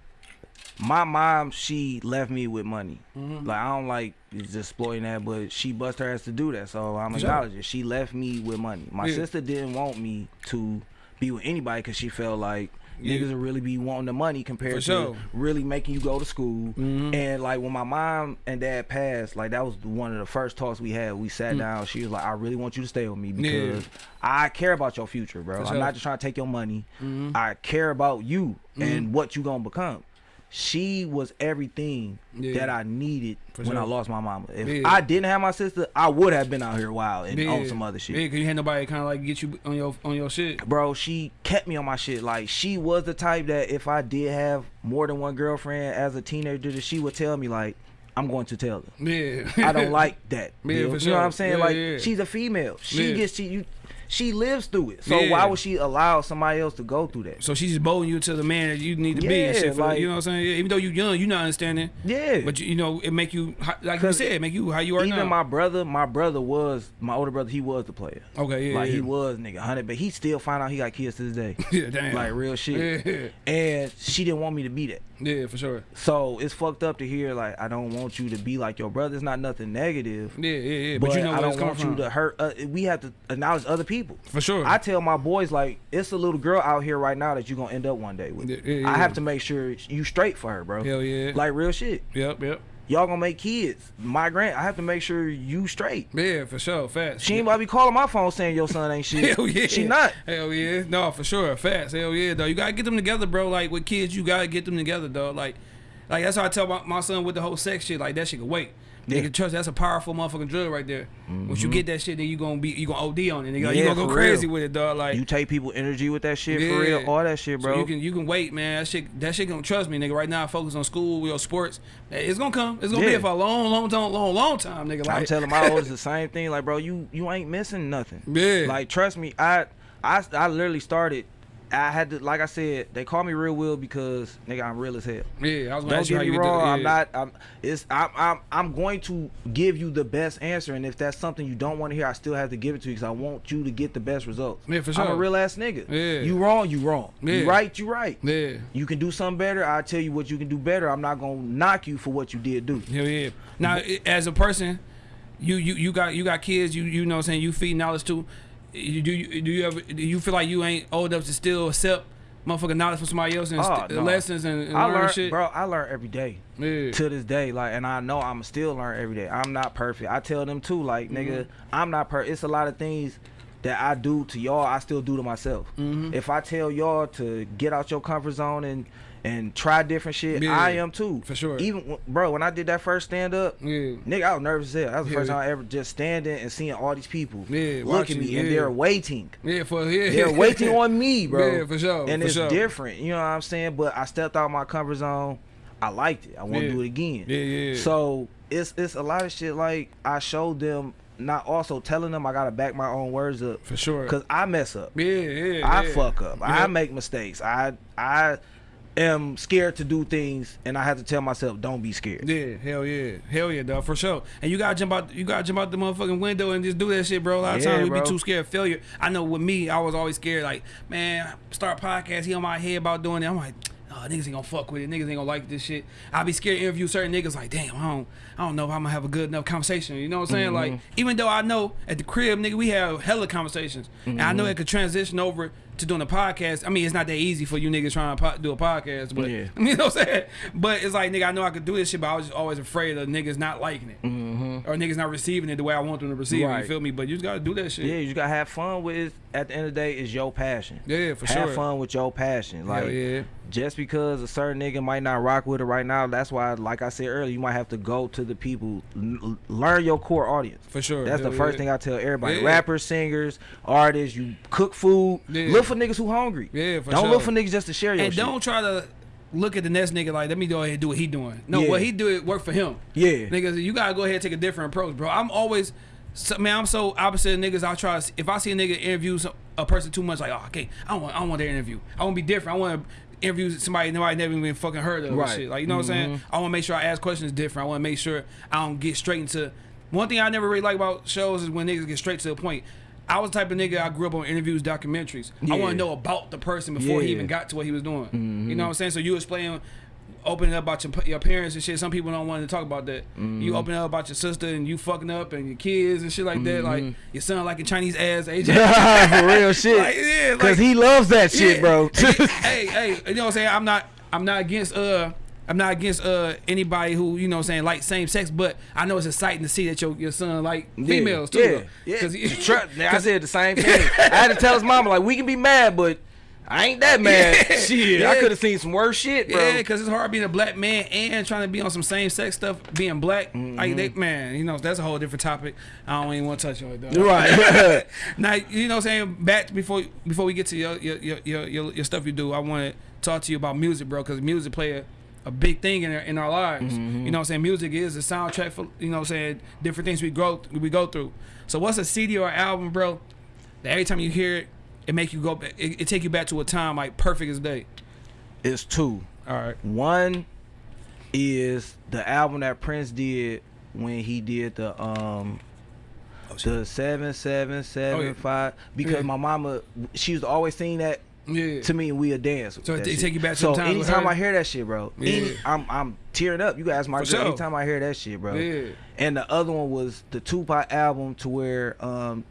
my mom, she left me with money. Mm-hmm. Like, I don't like exploiting that, but she bust her ass to do that. So I'm sure. acknowledging. She left me with money. My Yeah. sister didn't want me to be with anybody because she felt like Yeah. niggas would really be wanting the money compared For to sure. really making you go to school. Mhm. And like when my mom and dad passed, like that was one of the first talks we had. We sat down. She was like, "I really want you to stay with me Mm. Yeah. because I care about your future, bro. For I'm sure. not just trying to take your money. Mhm. I care about you Mm-hmm. and what you gonna become." She was everything Yeah. that I needed For when sure. I lost my mama. If Yeah. I didn't have my sister, I would have been out here wild and Yeah. on some other shit. Yeah, cause you had nobody kind of like get you on your on your shit. Bro, she kept me on my shit. Like she was the type that if I did have more than one girlfriend as a teenager, she would tell me like, "I'm going to tell them." Yeah, I don't like that. Yeah, You sure. know what I'm saying? Yeah, like yeah. she's a female. She gets she you she lives through it. So Yeah. why would she allow somebody else to go through that? So she's just molding you to the man that you need to be and Yeah, shit. For, like- you know what I'm saying? Even though you're young, you're not understanding. Yeah. But you, you know, it make you like you said, make you how you are even now. my brother, my brother was my older brother. He was the player. okay, yeah, like yeah. he was nigga hundred, but he still find out he got kids to this day. yeah, damn. like real shit. Yeah, And she didn't want me to be that. Yeah, for sure. So it's fucked up to hear like I don't want you to be like your brother. It's not nothing negative. Yeah, yeah, yeah. But, But, you know I don't want from. you to hurt. Uh, we have to acknowledge other people. for sure. I tell my boys like it's a little girl out here right now that you're gonna end up one day with. Yeah, yeah, yeah. I have to make sure you straight for her, bro. Hell yeah. Like real shit. yep, yep. Y'all gonna make kids. My grand, I have to make sure you straight. Yeah, for sure. Fast. She ain't about to be calling my phone saying your son ain't shit. Hell yeah. She not. Hell yeah. No, for sure. Fast. Hell yeah, though. You gotta get them together, bro. Like with kids, you gotta get them together, dog. Like, like that's how I tell my, my son with the whole sex shit. Like that shit can wait. Yeah. Nigga, trust that's a powerful motherfucking drug right there. Once you get that shit, then you gonna be you gonna OD on it. Nigga. Like, you Mm-hmm. Gonna go crazy real. with it, dog. Like You take people energy with that shit for real. All that shit, So bro. you can you can wait, man. That shit that shit gonna trust me, nigga. Right now, I focus on school, your sports. It's gonna come. It's gonna be Yeah. here for a long, long time, long, long time, nigga. Like I'm telling my oldest the same thing. Like, bro, you you ain't missing nothing. Yeah. Like, trust me, I I I literally started. I had to, like I said, they call me Real Will because nigga, I'm real as hell. yeah, I was gonna Don't get me wrong. I'm not. I'm. It's. I'm. I'm. I'm going to give you the best answer, and if that's something you don't want to hear, I still have to give it to you because I want you to get the best results. Yeah, for sure. I'm a real ass nigga. Yeah. You wrong. You wrong. Yeah. You right. You right. Yeah. You can do something better. I tell you what you can do better. I'm not gonna knock you for what you did do. Hell yeah. Now, i- as a person, you you you got you got kids. You you know what I'm saying. You feed knowledge to. You do you do you ever do you feel like you ain't old enough to still accept motherfucking knowledge from somebody else and Oh, st- no. lessons and, and I learn learn, shit? bro. I learn every day. Yeah. to this day like and i know i'm still learn every day i'm not perfect i tell them too like Mm-hmm. nigga i'm not perfect it's a lot of things that i do to y'all i still do to myself Mhm. if i tell y'all to get out your comfort zone and and try different shit Yeah, i am too for sure. even bro when i did that first stand up Yeah. Nigga, I was nervous as hell. That was the Yeah. first time I ever just standing and seeing all these people Yeah, look at me and they're waiting. Yeah, for yeah. They're waiting on me, bro. Yeah, for sure. And for it's sure. different. You know what I'm saying? But I stepped out my comfort zone. I liked it. I want to Yeah. do it again. Yeah, yeah. So it's it's a lot of shit like I showed them, not also telling them I gotta back my own words up. for sure. Cause I mess up. yeah, yeah. I yeah. fuck up. I make mistakes. I I am scared to do things and I have to tell myself, don't be scared. Yeah, hell yeah, hell yeah, dog, for sure. And you gotta jump out, you gotta jump out the motherfucking window and just do that shit, bro. A lot of Yeah, times we bro. be too scared of failure. I know with me, I was always scared, like, man, start podcast, he on my head about doing it. I'm like, oh, niggas ain't gonna fuck with it. Niggas ain't gonna like this shit. I be scared to interview certain niggas, like, damn, I don't, I don't know if I'm gonna have a good enough conversation. You know what I'm saying? Like, Mm-hmm. even though I know at the crib, nigga, we have hella conversations, and I know Mm-hmm. it could transition over. To doing a podcast, I mean, it's not that easy for you niggas trying to do a podcast, but Yeah. you know what I'm saying? But it's like, nigga, I know I could do this shit, but I was just always afraid of niggas not liking it. Mm-hmm. or niggas not receiving it the way I want them to receive it. Right. You feel me? But you just gotta do that shit. Yeah, you gotta have fun with it. At the end of the day, it's your passion. Yeah, for have sure. Have fun with your passion. Like yeah. Just because a certain nigga might not rock with it right now, that's why, like I said earlier, you might have to go to the people, learn your core audience. For sure. That's the first yeah. thing I tell everybody. Yeah. Rappers, singers, artists, you cook food. Yeah. Look for niggas who hungry. Yeah, for don't sure. look for niggas just to share your And shit. don't try to look at the next nigga like, let me go ahead and do what he doing. No, Yeah. what he do it work for him. Yeah. Niggas, you gotta go ahead and take a different approach, bro. I'm always, so, man, I'm so opposite of niggas. I try to, if I see a nigga interview some, a person too much, like, oh, okay, I don't want, I don't want their interview. I want to be different. I want to interview somebody nobody never even fucking heard of. Right. Shit. Like, you know what I'm mm-hmm. saying? I want to make sure I ask questions different. I want to make sure I don't get straight into. One thing I never really like about shows is when niggas get straight to the point. I was the type of nigga I grew up on interviews, documentaries. I want to know about the person before he even got to what he was doing. You know mm-hmm. what I'm saying? So you explain opening up about your, your parents and shit. Some people don't want to talk about that. You open up about your sister and you fucking up and your kids and shit like that. Like your son like a Chinese ass AJ. for real shit. Like, yeah, like- Cause he loves that shit, Yeah. bro. hey, hey, you know what I'm saying? I'm not I'm not against uh I'm not against uh anybody who, you know what I'm saying, like same sex, but I know it's exciting to see that your your son like females too. Yeah, though. yeah. 'Cause Tru- I said the same thing. I had to tell his mama like we can be mad, but I ain't that mad. Yeah. Shit, I Yeah. could have seen some worse shit, bro. Yeah, because it's hard being a black man and trying to be on some same sex stuff, being black. Mm-hmm. they, man, you know, that's a whole different topic. I don't even want to touch on it though. Right. now, you know, what I'm saying back before before we get to your your your your, your, your stuff you do, I want to talk to you about music, bro, because music play a, a big thing in our, in our lives. Mm-hmm. You know, what I'm saying music is a soundtrack for you know, what I'm saying different things we grow, we go through. So, what's a CD or album, bro? That every time you hear it, it make you go, back, it, it take you back to a time like perfect as day. it's two. All right. One is the album that Prince did when he did the um the seven seven seven Oh, yeah. five because Yeah. my mama she used to always sing that Yeah. to me and we a dance. So that it shit. take you back to So some times with anytime? I hear that shit, bro, Yeah. any, I'm I'm tearing up. You guys, my For girl. sure. Anytime I hear that shit, bro. Yeah. And the other one was the Tupac album to where um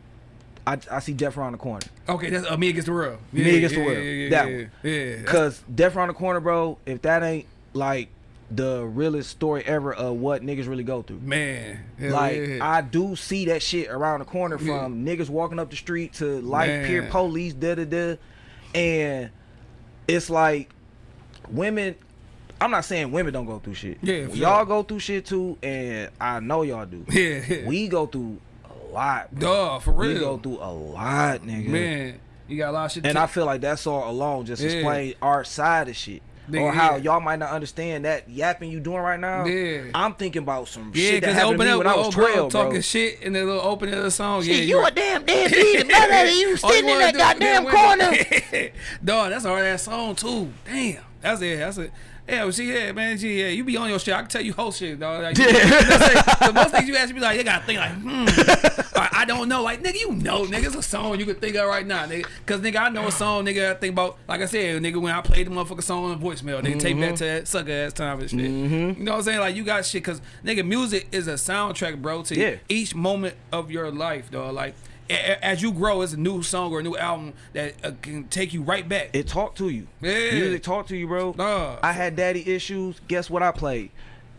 I, I see Death around the corner. Okay, that's uh, me against the world. Me Against the World. Yeah, yeah, That yeah, one. yeah. Cause Death around the corner, bro. If that ain't like the realest story ever of what niggas really go through. man, like yeah. I do see that shit around the corner from niggas walking up the street to Man. peer police, da da da, and it's like women. I'm not saying women don't go through shit. Yeah, y'all go through shit too, and I know y'all do. yeah, yeah. We go through lot. bro. Duh, for real. We real. go through a lot, nigga. man, you got a lot of shit. And to- I feel like that's all alone just Yeah. explain our side of shit. Nigga, or how y'all might not understand that yapping you doing right now. Yeah. I'm thinking about some yeah, shit that because happened to open me up when I with was old girl 12, talking bro. shit in the little opening of the song. yeah, Shit, you a right. damn deadbeat, brother. You oh, All sitting in that goddamn corner. Dog, that's a hard ass song too. Damn, that's it. That's it. Yeah, well, see, yeah, man, yeah, you be on your shit. I can tell you whole shit, dog. Like, Yeah. you I'm saying? the most things you ask me, like, you gotta think, like, hmm, I, I don't know, like, nigga, you know, nigga, it's a song you could think of right now, nigga, cause nigga, I know a song, nigga, I think about, like I said, nigga, when I played the motherfucking song on voicemail, nigga, take back to that sucker ass time and shit. You know what I'm saying? Like, you got shit, cause nigga, music is a soundtrack, bro, to Yeah. each moment of your life, dog. Like. As you grow, it's a new song or a new album that uh, can take you right back. It talked to you. Yeah. Music talked to you, bro. Nah. I had daddy issues. Guess what I played?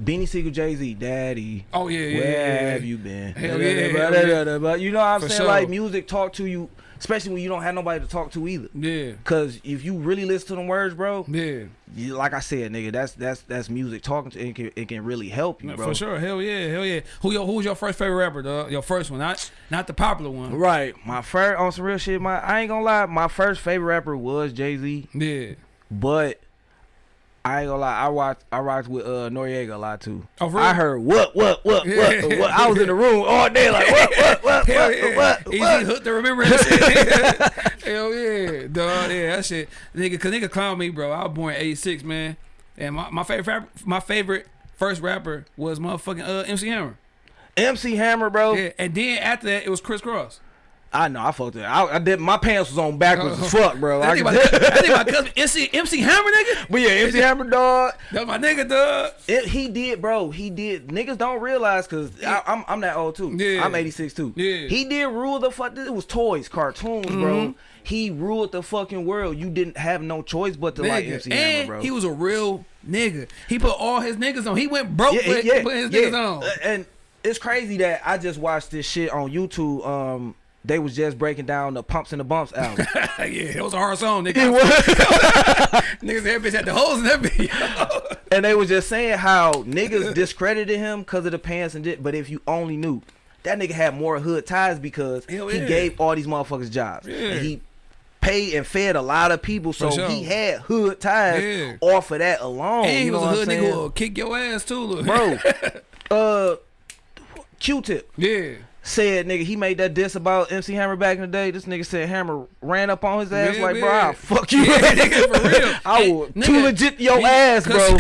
Beanie Sigel, Jay Z, Daddy. Oh, yeah, yeah, Where yeah, yeah. have you been? Hell yeah, yeah. You know what I'm For saying? sure. Like music talk to you, especially when you don't have nobody to talk to either. Yeah, Cause if you really listen to them words, bro, yeah. you, like I said, nigga, that's that's that's music talking to. It can, it can really help you, bro. For sure, hell yeah, hell yeah. Who your who's your first favorite rapper, dog? Your first one, not not the popular one. Right. My first on some real shit. My I ain't gonna lie. My first favorite rapper was Jay Z, Yeah. but I ain't gonna lie. I watched I rocked with uh Noreaga a lot too. Oh? I heard what what what Yeah. what what. I was in the room all day like what what what Hell what yeah. what Easy what. hook to remember that shit. hell yeah, dog. Yeah, that shit. Nigga, cause nigga clown me, bro. I was born '86, man. And my, my favorite my favorite first rapper was motherfucking uh, MC Hammer. MC Hammer, bro. Yeah, and then after that, it was Kris Kross. I know. I fucked it. I, I did. My pants was on backwards as fuck, bro. I I think can my, I think my cousin MC, MC Hammer, nigga. but yeah, MC Hammer, dog. That my nigga, dog. It, he did, bro. He did. Niggas don't realize because I'm I'm that old too. Yeah. I'm 86 too. Yeah. He did rule the fuck. It was toys, cartoons, Mm-hmm. bro. He ruled the fucking world. You didn't have no choice but to like Nigga. MC and Hammer, bro. he was a real nigga. He put all his niggas on. He went broke yeah, with yeah, putting his yeah. niggas on. Uh, And it's crazy that I just watched this shit on YouTube. Um, they was just breaking down the Pumps and the Bumps album. yeah, it was a hard song, nigga. It was. Niggas, that bitch had the holes in that video. and they was just saying how niggas discredited him because of the pants and shit. But if you only knew, that nigga had more hood ties because Hell he yeah. gave all these motherfuckers jobs. Yeah. And he paid and fed a lot of people, so sure. he had hood ties Yeah. off of that alone. and he you know was a hood nigga who kick your ass too, look. bro. uh, Q-Tip yeah. Said, nigga, he made that diss about MC Hammer back in the day. This nigga said Hammer ran up on his ass like, bro. I'll fuck you. Yeah, nigga, for real. I Hey, will nigga, too legit your ass, bro.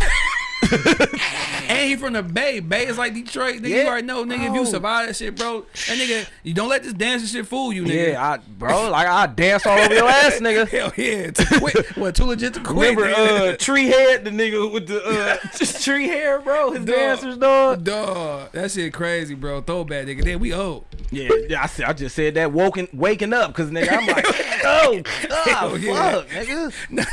And he from the Bay. Bay is like Detroit. Nigga, you Yeah. already know, nigga, if you Oh. survive that shit, bro, that nigga, you don't let this dancing shit fool you, nigga. Yeah, I, bro, like I dance all over your ass, nigga. Hell yeah. To quit. what, too legit to quit. Remember, nigga. uh, Tree Head, the nigga with the uh, just tree hair, bro. His Dog. dancers, dog. Dog, that shit crazy, bro. Throwback, nigga. Then we old. Yeah, yeah. I said, I just said that woken, waking up, cause nigga, I'm like, oh, ah, Hell yeah. fuck, nigga.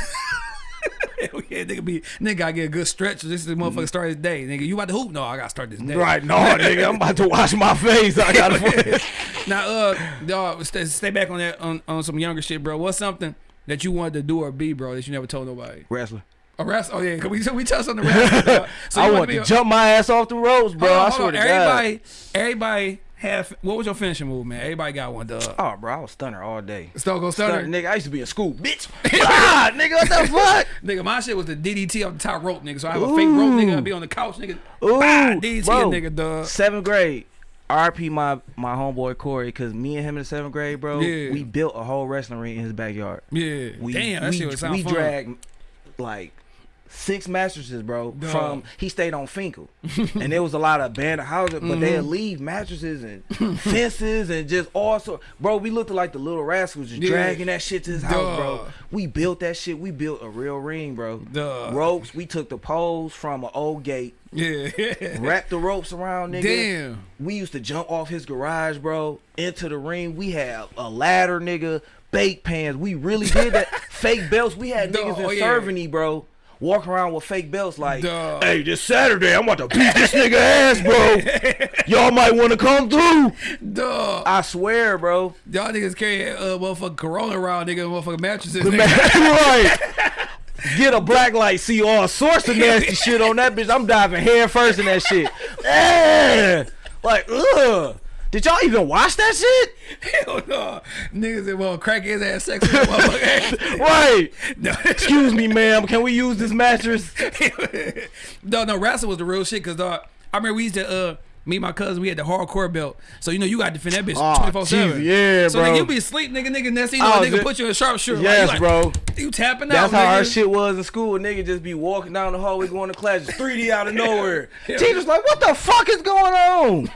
Hell yeah, nigga be nigga gotta get a good stretch. This is the motherfucker start his day. Nigga, you about to hoop? No, I gotta start this day. Right, no, nigga, I'm about to wash my face. I gotta. Now, uh, dog, stay, stay back on that on, on some younger shit, bro. What's something that you wanted to do or be, bro, that you never told nobody? Wrestler. A wrestler? Oh yeah, 'cause we we touched on the wrestling. dog. So I want to a- jump my ass off the ropes, bro. On, I swear on. to God. everybody, everybody have. What was your finishing move, man? Everybody got one, dog. Oh, bro, I was stunner all day. Stone Cold Stunner. Stunner, nigga. I used to be in school, bitch. ah, nigga, what the fuck? Nigga, my shit was the DDT off the top rope, nigga. So I have a fake rope, nigga. I be on the couch, nigga. Ooh, bah, DDT, bro. nigga, dog. Seventh grade. RP my my homeboy Corey, cause me and him in the seventh grade, bro, Yeah. we built a whole wrestling ring in his backyard. Yeah. We, Damn, that we, shit would sound we fun. dragged like six mattresses, bro. Dog. From he stayed on Fenkell, and there was a lot of abandoned houses, but they'd Mm-hmm. leave mattresses and fences and just all sort. Bro, we looked like the little rascals just Yeah. dragging that shit to his house, bro. We built that shit. We built a real ring, bro. Dog. Ropes. We took the poles from an old gate, Yeah. yeah. wrapped the ropes around, nigga. Damn. We used to jump off his garage, bro, into the ring. We had a ladder, nigga, bake pans. We really did that. fake belts. We had Duh, niggas oh, in yeah. Servany, bro, walking around with fake belts like, Duh. hey, this Saturday, I'm about to beat this nigga ass, bro. Y'all might want to come through. Dog. I swear, bro. Y'all niggas carry uh motherfucking Corona around, nigga, motherfucking mattresses. Nigga. man, right. Get a black light, see all sorts of nasty shit on that bitch. I'm diving head first in that shit. Eh. Like, ugh. Did y'all even watch that shit? Hell no. Niggas that want crack his ass sex with motherfucker. Right. no. Excuse me, ma'am. Can we use this mattress? no, no, wrestling was the real shit, cause dog, I remember we used to uh me and my cousin, we had the hardcore belt. So you know you got to defend that bitch twenty four seven. Yeah, so bro. nigga, you be asleep, nigga, nigga, next thing you know, was nigga put you in a sharpshooter. Yes, like, you bro. You tapping That's out, That's how our shit was in school. Nigga just be walking down the hallway going to class, just 3D out of nowhere. Yeah. Teacher's like, what the fuck is going on?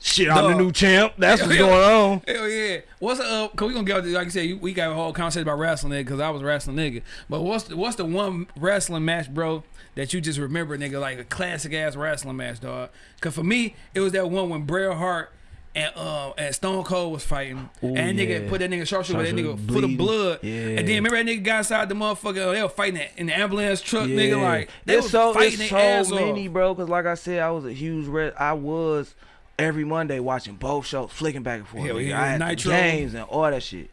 Shit, I'm the new champ. That's what's Hell going on. Hell yeah. What's the, uh, cause we gonna get, like you said, we got a whole conversation about wrestling, nigga, cause I was a wrestling nigga. But what's the, what's the one wrestling match, bro, that you just remember, nigga, like a classic ass wrestling match, dog? Cause for me, it was that one when Bret Hart and um and Stone Cold was fighting, Ooh, and nigga yeah. put that nigga sharpshooter with that nigga full of blood, Yeah. and then remember that nigga got inside the motherfucker, they were fighting in the ambulance truck, nigga, like they There's was so, fighting it's so many, off. bro. Cause like I said, I was a huge red. I was every Monday watching both shows, flicking back and forth. Hell yeah, I had Nitro. games and all that shit.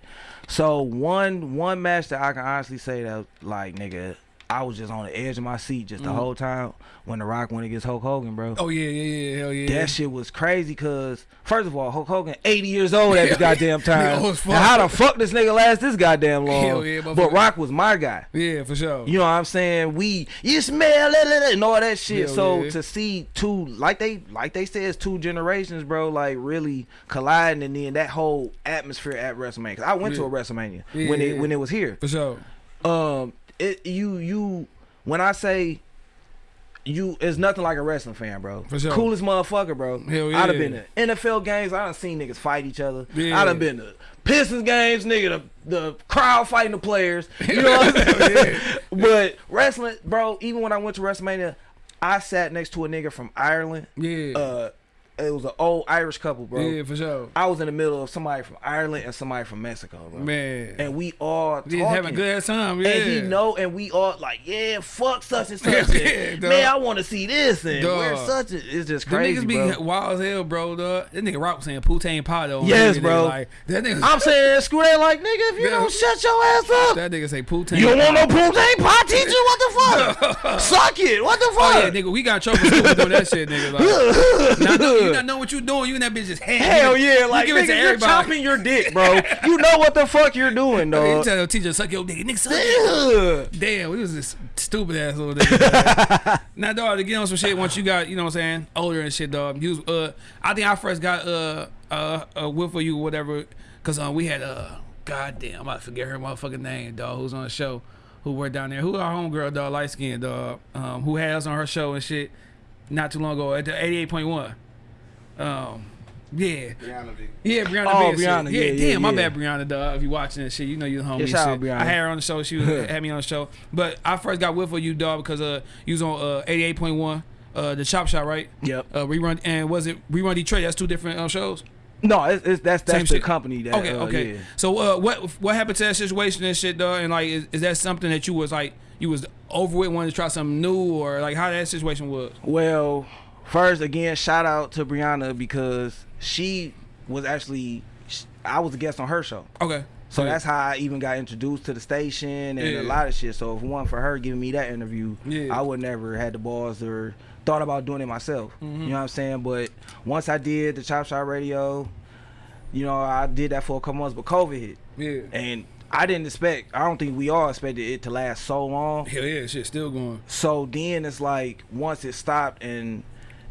So one one match that I can honestly say that like nigga, I was just on the edge of my seat just the Mhm. whole time when The Rock went against Hulk Hogan, bro. Oh yeah, yeah, yeah, hell yeah. That shit was crazy because first of all, Hulk Hogan 80 years old at the goddamn time. Nigga old as And fuck. how the fuck this nigga last this goddamn long? Hell yeah, but. Rock was my guy. yeah, for sure. You know what I'm saying? We you smell it and all that shit. Hell so yeah. to see two like they like they said it's two generations, bro, like really colliding and then that whole atmosphere at WrestleMania. 'Cause I went to a WrestleMania Yeah, when it yeah. when it was here. for sure. Um it you you when I say you it's nothing like a wrestling fan, bro. For sure. Coolest motherfucker, bro. Hell I'd have been to NFL games. I done seen niggas fight each other. Yeah. I done been to Pistons games, nigga. The, the crowd fighting the players. You know what I'm saying? but wrestling, bro. Even when I went to WrestleMania, I sat next to a nigga from Ireland. Yeah. Uh, it was an old Irish couple, bro. Yeah, for sure. I was in the middle of somebody from Ireland and somebody from Mexico, bro. Man. And we all Just having a good time. Yeah. And he know, and we all like, yeah, fuck such and such. Yeah, and, man, I want to see this and Dog. where's such a. It's just crazy, niggas be wild as hell, bro. Dog. That nigga Rock was saying Putane Pado. Yes, nigga, bro. Like, that nigga, I'm saying, screw that, like, nigga, if you Yeah. don't shut your ass up, that nigga say Putane. you don't want no poutine pie teacher. What the fuck? Suck it. What the fuck? Oh yeah, nigga, we got trouble doing that shit, nigga. Like, now, you not know what you doing. You in that bitch just hand. Hell you, yeah, you like it nigga, you're chopping your dick, bro. you know what the fuck you're doing, You dog. tell the teacher suck your dick, nigga. Suck. Damn, we was this stupid ass little nigga. now, dog, to get on some shit once you got, you know what I'm saying, older and shit, dog. You, uh, I think I first got uh uh a whiff of you, whatever, cause um we had uh, goddamn, I'm about to forget her motherfucking name, dog. Who's on the show? Who worked down there? Who our homegirl, dog, light skinned, dog. Um, who had us on her show and shit, not too long ago at the 88.1. Um, yeah. Brianna V. Yeah, Brianna. Oh, Big. Brianna, Yeah, yeah, damn, yeah, my yeah. bad, Brianna. Dog, if you watching this shit, you know you the homie. Yeah, and shout shit. out Brianna. I had her on the show. She was, had me on the show. But I first got with for you, dog, because uh, you was on uh 88.1, uh, the Chop Shop, right? Yep. Uh, rerun and was it rerun Detroit? That's two different uh, shows. No, it's, it's that's Same that's the shit. company that. okay, uh, okay. yeah. So uh, what what happened to that situation and shit, dog? And like, is, is that something that you was like you was over with, wanted to try something new, or like how that situation was? Well, first again, shout out to Brianna because she was actually I was a guest on her show. Okay. So Yeah. that's how I even got introduced to the station and Yeah. a lot of shit. So if it wasn't for her giving me that interview, Yeah. I would never had the balls or thought about doing it myself. Mm-hmm. You know what I'm saying? But once I did the Chop Shop Radio, you know, I did that for a couple months, but COVID hit. Yeah. And I didn't expect, I don't think we all expected it to last so long. Hell yeah, shit still going. So then it's like once it stopped and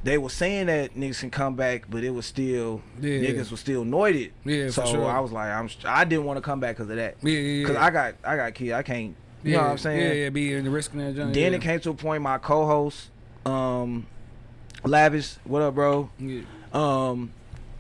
they were saying that niggas can come back, but it was still Yeah. niggas was still anointed. Yeah, so for sure. I was like, I'm I didn't want to come back because of that. Yeah, yeah, yeah. Cause I got I got kids. I can't. You yeah, know what I'm saying? Yeah, yeah, be in the risk in that joint. Then yeah. it came to a point. My co-host, um, Lavish, what up, bro? Yeah. Um,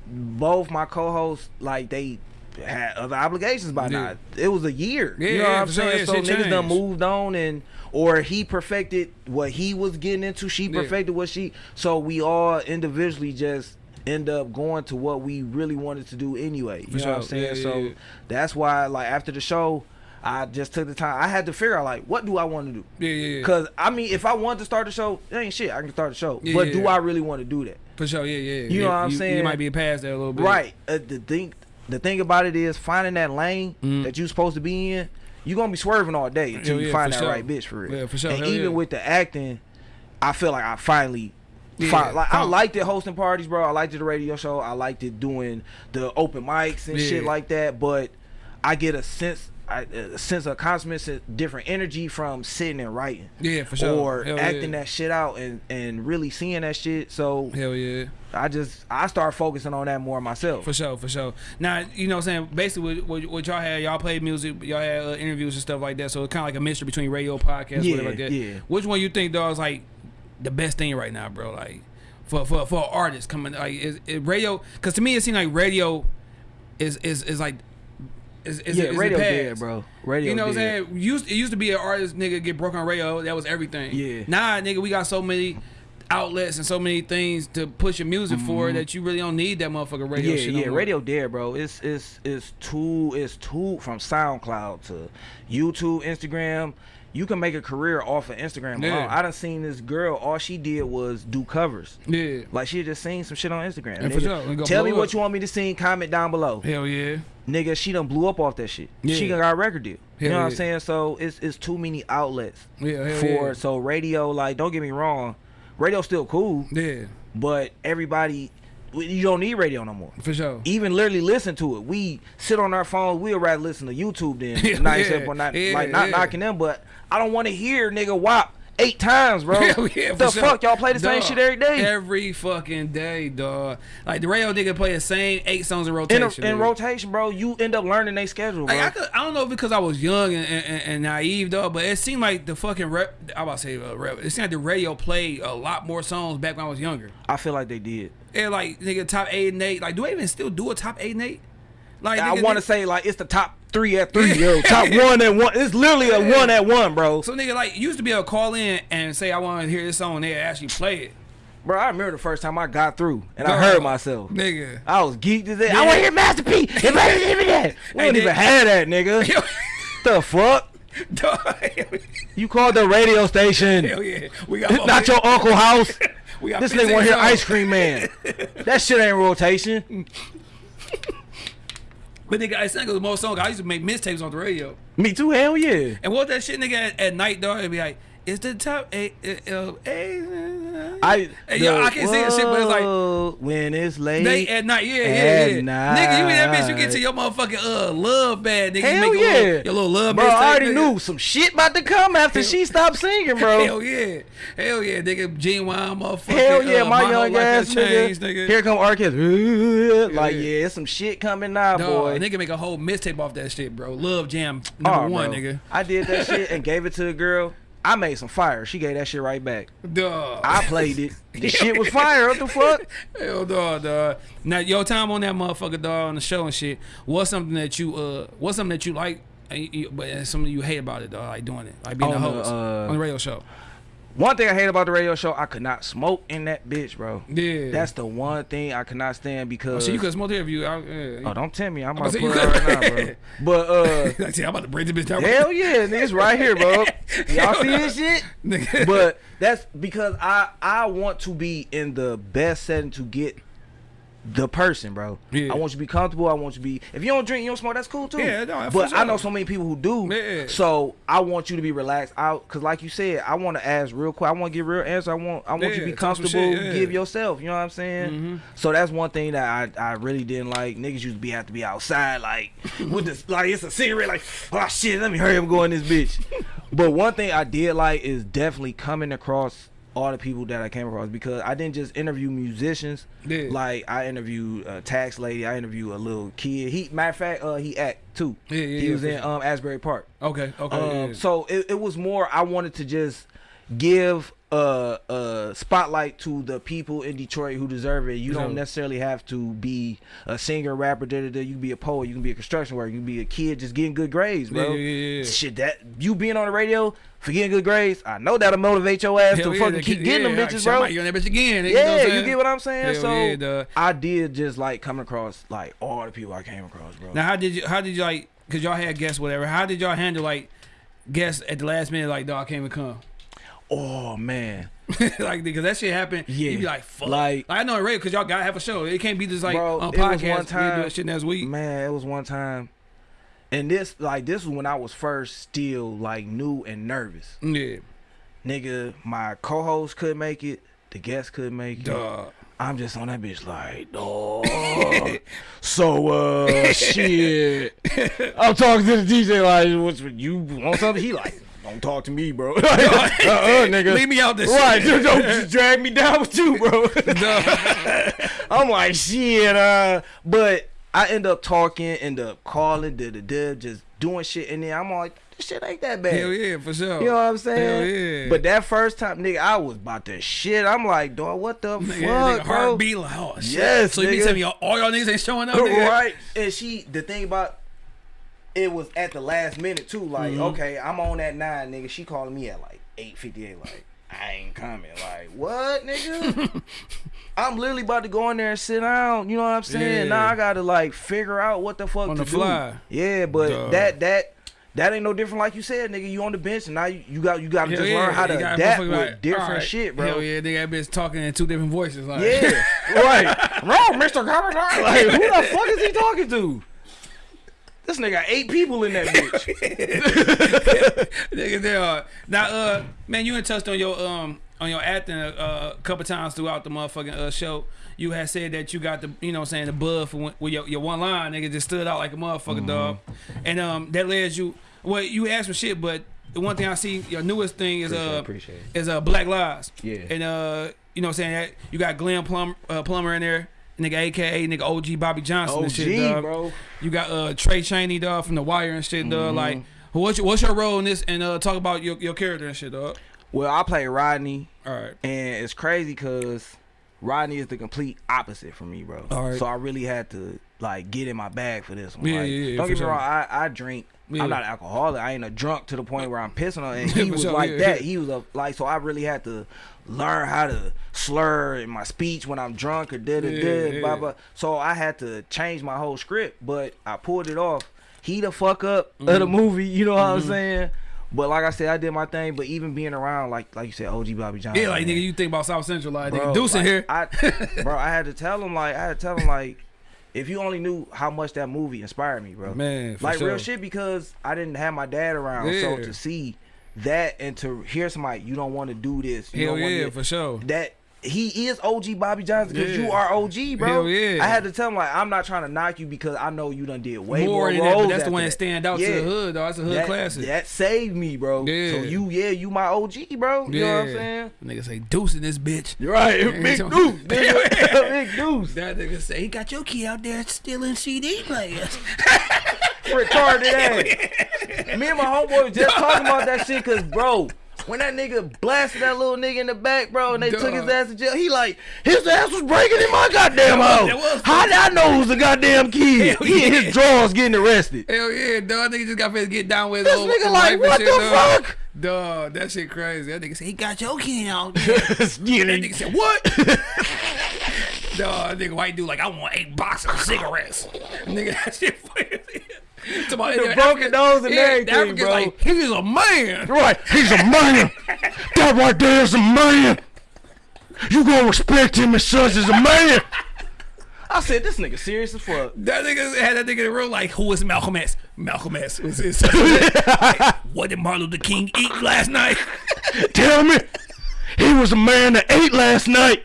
both my co-hosts like they had other obligations by Yeah. now. It was a year. Yeah, you know yeah, what I'm sure. saying? Yeah, so niggas done moved on and or he perfected what he was getting into. She Yeah. perfected what she. So we all individually just end up going to what we really wanted to do anyway. You For know what I'm saying? Yeah, so yeah, yeah. that's why like after the show. I just took the time. I had to figure out like what do I want to do. Yeah, yeah, yeah. Cause I mean, if I want to start the show, it ain't shit. I can start the show. Yeah, but yeah, do yeah. I really want to do that? For sure, yeah, yeah. You know yeah, what I'm you, saying? You might be past that a little bit. Right. Uh, the thing, the thing about it is finding that lane Mhm. that you're supposed to be in. you're gonna be swerving all day until Hell you find that sure. right bitch for real. Yeah, for sure. And Hell even yeah. with the acting, I feel like I finally. Yeah, like I liked it hosting parties, bro. I liked it the radio show. I liked it doing the open mics and shit like that. But I get a sense, I, a sense of consummate, different energy from sitting and writing Yeah, for sure. or Hell acting yeah. that shit out and and really seeing that shit. So Hell yeah. I just I start focusing on that more myself. For sure, for sure. Now, you know what I'm saying? Basically, what, what, what y'all had, y'all played music, y'all had uh, interviews and stuff like that. So it's kind of like a mixture between radio, podcast, Yeah, whatever like that. yeah. Which one you think, dog, is like the best thing right now, bro? Like, for for, for artists coming, like, is, is radio, because to me, it seems like radio is is, is like, is, is, yeah, radio dead, bro. Radio You know what I'm saying? Used it used to be an artist nigga get broke on radio. That was everything. Yeah. Nah, nigga, we got so many outlets and so many things to push your music for that you really don't need that motherfucking radio Mm-hmm. yeah, shit. yeah, radio dead, bro. It's it's it's too it's too from SoundCloud to YouTube, Instagram. You can make a career off of Instagram Yeah. I done seen this girl. All she did was do covers. Yeah. Like she just seen some shit on Instagram. Yeah, for sure. Tell me blow what you want me to sing. Comment down below. Hell yeah. Nigga, she done blew up off that shit. She Yeah. got a record deal. you Hell know what I'm saying? So it's it's too many outlets Yeah, for yeah. so radio. Like, don't get me wrong, radio's still cool, Yeah, but everybody, you don't need radio no more. for sure. Even literally listen to it. We sit on our phone. We'd rather listen to YouTube than Yeah, nice yeah, not yeah, like not yeah. knocking them. But I don't want to hear nigga WAP eight times, bro. Hell yeah, the for fuck y'all play the same shit every day Every fucking day, dog. Like the radio nigga play the same eight songs in in, rotation. a, in rotation, bro. You end up learning their schedule, bro. Like, I, could, I don't know because I was young and, and, and naive though, but it seemed like the fucking rep. I about to say uh, rep. It seemed like the radio played a lot more songs back when I was younger. I feel like they did. And like nigga, top eight and eight. Like, do I even still do a top eight and eight? Like, I want to say like it's the top three at three, yo. Top one at one. It's literally a one at one, bro. So nigga, like, used to be able to call in and say I want to hear this song, and they actually play it. Bro, I remember the first time I got through and I heard myself. Nigga. I was geeked as hell. Yeah. I want to hear Master P. I didn't even that. We Hey, don't even nigga. have that, nigga. the fuck? You called the radio station. Hell yeah. We got Not your uncle house. we got This nigga want to hear. Ice Cream Man. That shit ain't rotation. But nigga, I sang more songs. I used to make mixtapes on the radio. Me too, hell yeah. And what that shit, nigga, at, at night, dog, it'd be like, it's the top eight. Uh, eight I, Hey, yo, I can't sing that shit, but it's like- when it's late. They at night, yeah, yeah, yeah. Nigga, you in that bitch, you get to your motherfucking uh love bad, nigga. Hell you make yeah. your little, your little love bro, I already nigga. knew some shit about to come after she stopped singing, bro. Hell yeah, hell yeah, nigga. Genuine motherfucker. Hell yeah, uh, my, whole young ass nigga. changed, nigga. Here come Arquette. Like, yeah. yeah, it's some shit coming now, Dog, boy. nigga make a whole mixtape off that shit, bro. Love Jam number Oh, one, bro. nigga. I did that shit and gave it to the girl. I made some fire. She gave that shit right back. Dog. I played it. The shit was fire. What the fuck? Hell, dog, dog. Now, your time on that motherfucker, dog, on the show and shit. What's something that you, uh, what's something that you like, and you- you- but something you hate about it, dog, like doing it, like being a On the, host uh, on the radio show. One thing I hate about the radio show, I could not smoke in that bitch, bro. Yeah, That's the one thing I could not stand Oh, because. so you could smoke the interview. I, yeah. Oh, don't tell me. I'm about to put you it right now, bro. But uh, like, see, I'm about to break this bitch down. hell yeah, niggas right here, bro. Y'all see this shit? But that's because I I want to be in the best setting to get the person, bro. Yeah. I want you to be comfortable. I want you to be. If you don't drink, you don't smoke. That's cool too. Yeah, no, but I know so many people who do. Yeah. So I want you to be relaxed out, cause like you said, I want to ask real quick. I want to get real answers. I want I want you to be comfortable. shit, yeah. Give yourself. You know what I'm saying? Mhm. So that's one thing that I I really didn't like. Niggas used to be have to be outside like with this like it's a cigarette like oh shit let me hurry up and go in this bitch. but one thing I did like is definitely coming across all the people that I came across because I didn't just interview musicians. Yeah. Like I interviewed a tax lady. I interviewed a little kid. He matter of fact uh he act too. Yeah, yeah, he yeah, was in sure. um Asbury Park. Okay, okay. Um. So it, it was more. I wanted to just give a, a spotlight to the people in Detroit who deserve it. You For don't necessarily have to be a singer, rapper, da da da. You can be a poet. You can be a construction worker. You can be a kid just getting good grades, bro. Yeah, yeah, yeah. Shit, that you being on the radio for getting good grades, I know that'll motivate your ass Hell to fucking keep getting them bitches, bro. get on that bitch again. Yeah, know you get what I'm saying. Hell so. I did just like coming across like all the people I came across, bro. Now, how did you? How did you like? Cause y'all had guests, whatever. How did y'all handle like guests at the last minute? Like, dog, I can't even come. Oh man. like, because that shit happened. Yeah. you be like, fuck. Like- I know it radio because y'all gotta have a show. It can't be just like Bro, on it was podcast. one we do time- that shit next week. Man, it was one time, and this like this was when I was first still like new and nervous. Yeah, Nigga, my co-host couldn't make it. The guest couldn't make it. I'm just on that bitch like, dog. so uh, shit. I'm talking to the DJ like, what's you want something? He like, don't talk to me, bro. uh, uh, nigga. Leave me out this Right, shit. don't just drag me down with you, bro. I'm like, shit, uh, but I end up talking, end up calling, da da da, just doing shit, and then I'm like, this shit ain't that bad. Hell yeah, for sure. You know what I'm saying? Hell yeah. But that first time, nigga, I was about to shit. I'm like, dog, what the Nigga, fuck, nigga, bro? heart beat like, oh shit. Yes, So you mean nigga. tell me all, all y'all niggas ain't showing up? Nigga? right? And she, the thing about it was at the last minute too. Like, Mhm. okay, I'm on that nine, nigga. She calling me at like eight fifty eight. Like, I ain't coming. Like, what, nigga? I'm literally about to go in there and sit down. You know what I'm saying? Yeah. Now I gotta like figure out what the fuck On to the do. fly. Yeah, but Duh. that that. That ain't no different, like you said, nigga. You on the bench, and now you, you got you got to just yeah. learn how to adapt with like, different alright. shit, bro. Hell yeah, they got bitch talking in two different voices. Like, Yeah, right. Wrong, Mr. Commandant. Like, who the fuck is he talking to? This nigga got eight people in that bitch. Nigga, they are. Now, uh, man, you had touched on your um on your acting uh, a couple times throughout the motherfucking uh, show. You had said that you got the, you know, what I'm saying the bud for when, with your, your one line, nigga, just stood out like a motherfucker, Mm-hmm. dog. And um, that led you. Well, you asked for shit, but the one thing I see, your newest thing is Appreciate uh appreciate is uh Black Lives. Yeah. And uh, you know, what I'm saying that you got Glenn Plum uh, Plummer in there. Nigga, aka nigga OG Bobby Johnson and shit, dog. bro. You got uh Tray Chaney, dog, from The Wire and shit, dog. Mm-hmm. Like, what's your, what's your role in this? And uh, talk about your, your character and shit, dog. Well, I play Rodney, All right. and it's crazy because Rodney is the complete opposite for me, bro. All right. So I really had to like get in my bag for this one. Yeah, like, yeah, yeah, Don't get me sure. wrong. I, I drink Yeah. I'm not an alcoholic. I ain't a drunk to the point where I'm pissing on. And he was sure, like yeah, that. yeah. He was a like so. I really had to learn how to slur in my speech when I'm drunk or da da da blah blah. So I had to change my whole script, but I pulled it off. He the fuck up of Mm-hmm. the movie. You know what I'm saying? But like I said, I did my thing. But even being around, like like you said, OG Bobby Johnson. Yeah, like man. nigga, you think about South Central, like Bro, nigga, Deuce in like, here. I, bro, I had to tell him like I had to tell him like if you only knew how much that movie inspired me, bro. Man, for like real shit because I didn't have my dad around. So to see that and to hear somebody, you don't want to do this. You Hell yeah, do- for sure. that he is OG Bobby Johnson because Yeah. you are OG, bro. Hell yeah. I had to tell him like I'm not trying to knock you because I know you done did way more, More than that, but that's the one that stand out to the hood, though. That's a hood that, classic. That saved me, bro. Yeah. So you, yeah, you my OG, bro. You know what I'm saying? Nigga say Deuce in this bitch. You're right, Yeah, big deuce, nigga. big deuce. That nigga say he got your key out there stealing CD players. retarded ass. Me and my homeboy was just talking about that shit because, bro, when that nigga blasted that little nigga in the back, bro, and they took his ass to jail, he like, his ass was breaking in my goddamn That was- that house. was How did I know it was a goddamn kid? Hell He in his drawers getting arrested. Hell yeah, dog. Nigga just got to get down with This old, nigga old like, what shit, the dog. fuck? Dog, that shit crazy. That nigga say he got your key out there. that nigga said what? dog, nigga white dude like I want eight boxes of cigarettes. nigga, that shit. Somebody, The broken nose and yeah, everything, the African's bro. like he is a man. Right, he's a man. That right there is a man. You gonna respect him as such as a man. I said, this nigga serious as fuck. That nigga had that nigga in the room like, who is Malcolm X? Malcolm X. Was his, like, what did Martin Luther King eat last night? Tell me, he was a man that ate last night.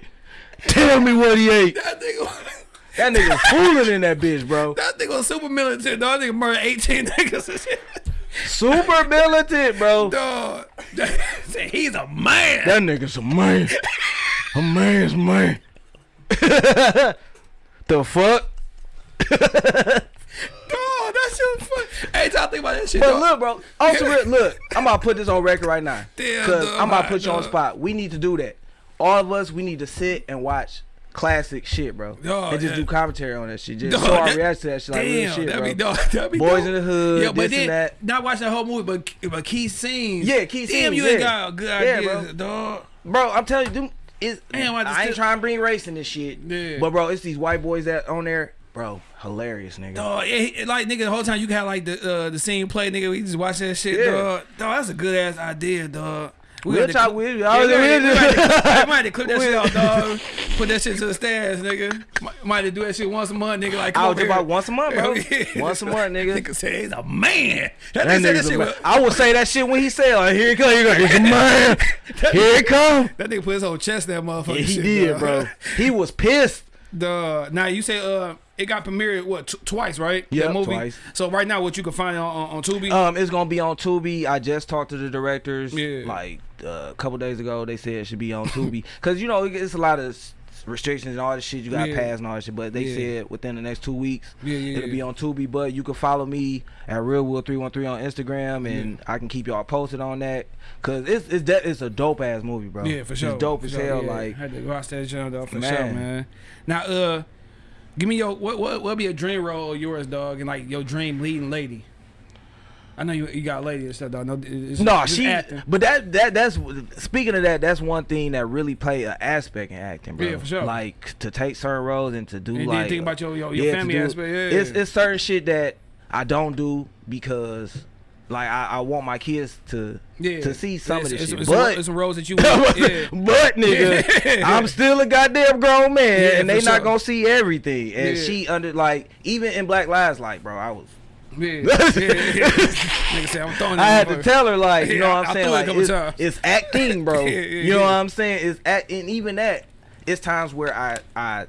Tell me what he ate. That nigga, That nigga fooling in that bitch, bro. that nigga was super militant. Dog, that nigga murdered 18 niggas. Super militant, bro. Dog, he's a man. That nigga's a man. A man's man. the fuck? Dog, that shit was fun. Every time I think about that shit, But dog, look, bro. Also, look. I'm about to put this on record right now. Damn, Cause dog, I'm about to put you on dog. the spot. We need to do that. All of us, we need to sit and watch classic shit, bro. Dog, and just yeah. do commentary on that shit. Just Dog, our that- reaction to that shit like real Damn, shit, that'd bro. be dog. That'd be Boys dope. in the hood, Yeah, but this then and that. not watch that whole movie, but but key scenes. Yeah, key scenes. Damn, you ain't yeah. got good Yeah, ideas, bro. dog. Bro, I'm telling you, them, it's, Damn, I I, just ain't trying to bring race in this shit. Yeah. But bro, it's these white boys that on there, bro, hilarious, nigga. Dog, yeah, like nigga, the whole time you can have like the uh, the scene play, nigga. We just watch that shit, Yeah. dog. Dog, that's a good ass idea, dog. We We'll had talk with you. Yeah, we might have to- we might have to- we might have to clip that shit out, dog. Put that shit to the stairs, nigga. Might, have do that shit once a month, nigga. Like, I was over about once a month, bro. Once a month, nigga. Nigga said he's a man. That, That nigga said that shit. I would say that shit when he said, like, here he come, here he come. He's a man. Here he come. That nigga put his whole chest in that motherfucker. Yeah, he shit, did, dog. bro. He was pissed. The now you say uh it got premiered what twice right? Yeah, movie? twice. So right now what you can find on on, on Tubi? Um, it's gonna be on Tubi. I just talked to the directors Yeah. like uh, a couple days ago. They said it should be on Tubi because you know it's a lot of restrictions and all this shit you got to Yeah. pass and all that shit. But they Yeah. said within the next two weeks Yeah, yeah, it'll be on Tubi. But you can follow me at Real Will three one three on Instagram and I can keep y'all posted on that because it's it's de- it's a dope ass movie, bro. yeah, for sure. It's dope For as sure, hell. Like had to watch that jump though for Man. sure, man. Now uh, give me your what what what be a dream role of yours, dog, and like your dream leading lady. I know you you got a lady and stuff, dog. No, it's, No, it's she. acting. But that that that's speaking of that. That's one thing that really play an aspect in acting, bro. Yeah, for sure. Like to take certain roles and to do And like think about your- your- your to family do- aspect, yeah. It's it's certain shit that I don't do because like I, I want my kids to Yeah. to see some it's, of this it's, shit. It's, but it's some roles that you want. yeah. but nigga. I'm still a goddamn grown man, Yeah, and they not sure. gonna see everything. And she under like even in Black Lives, like bro, I was. Yeah, yeah, yeah. Nigga say I'm throwing. I had to tell her like, you know what I'm saying? Like it's, it's acting, bro. You know what I'm saying? It's act, and even that, it's times where I I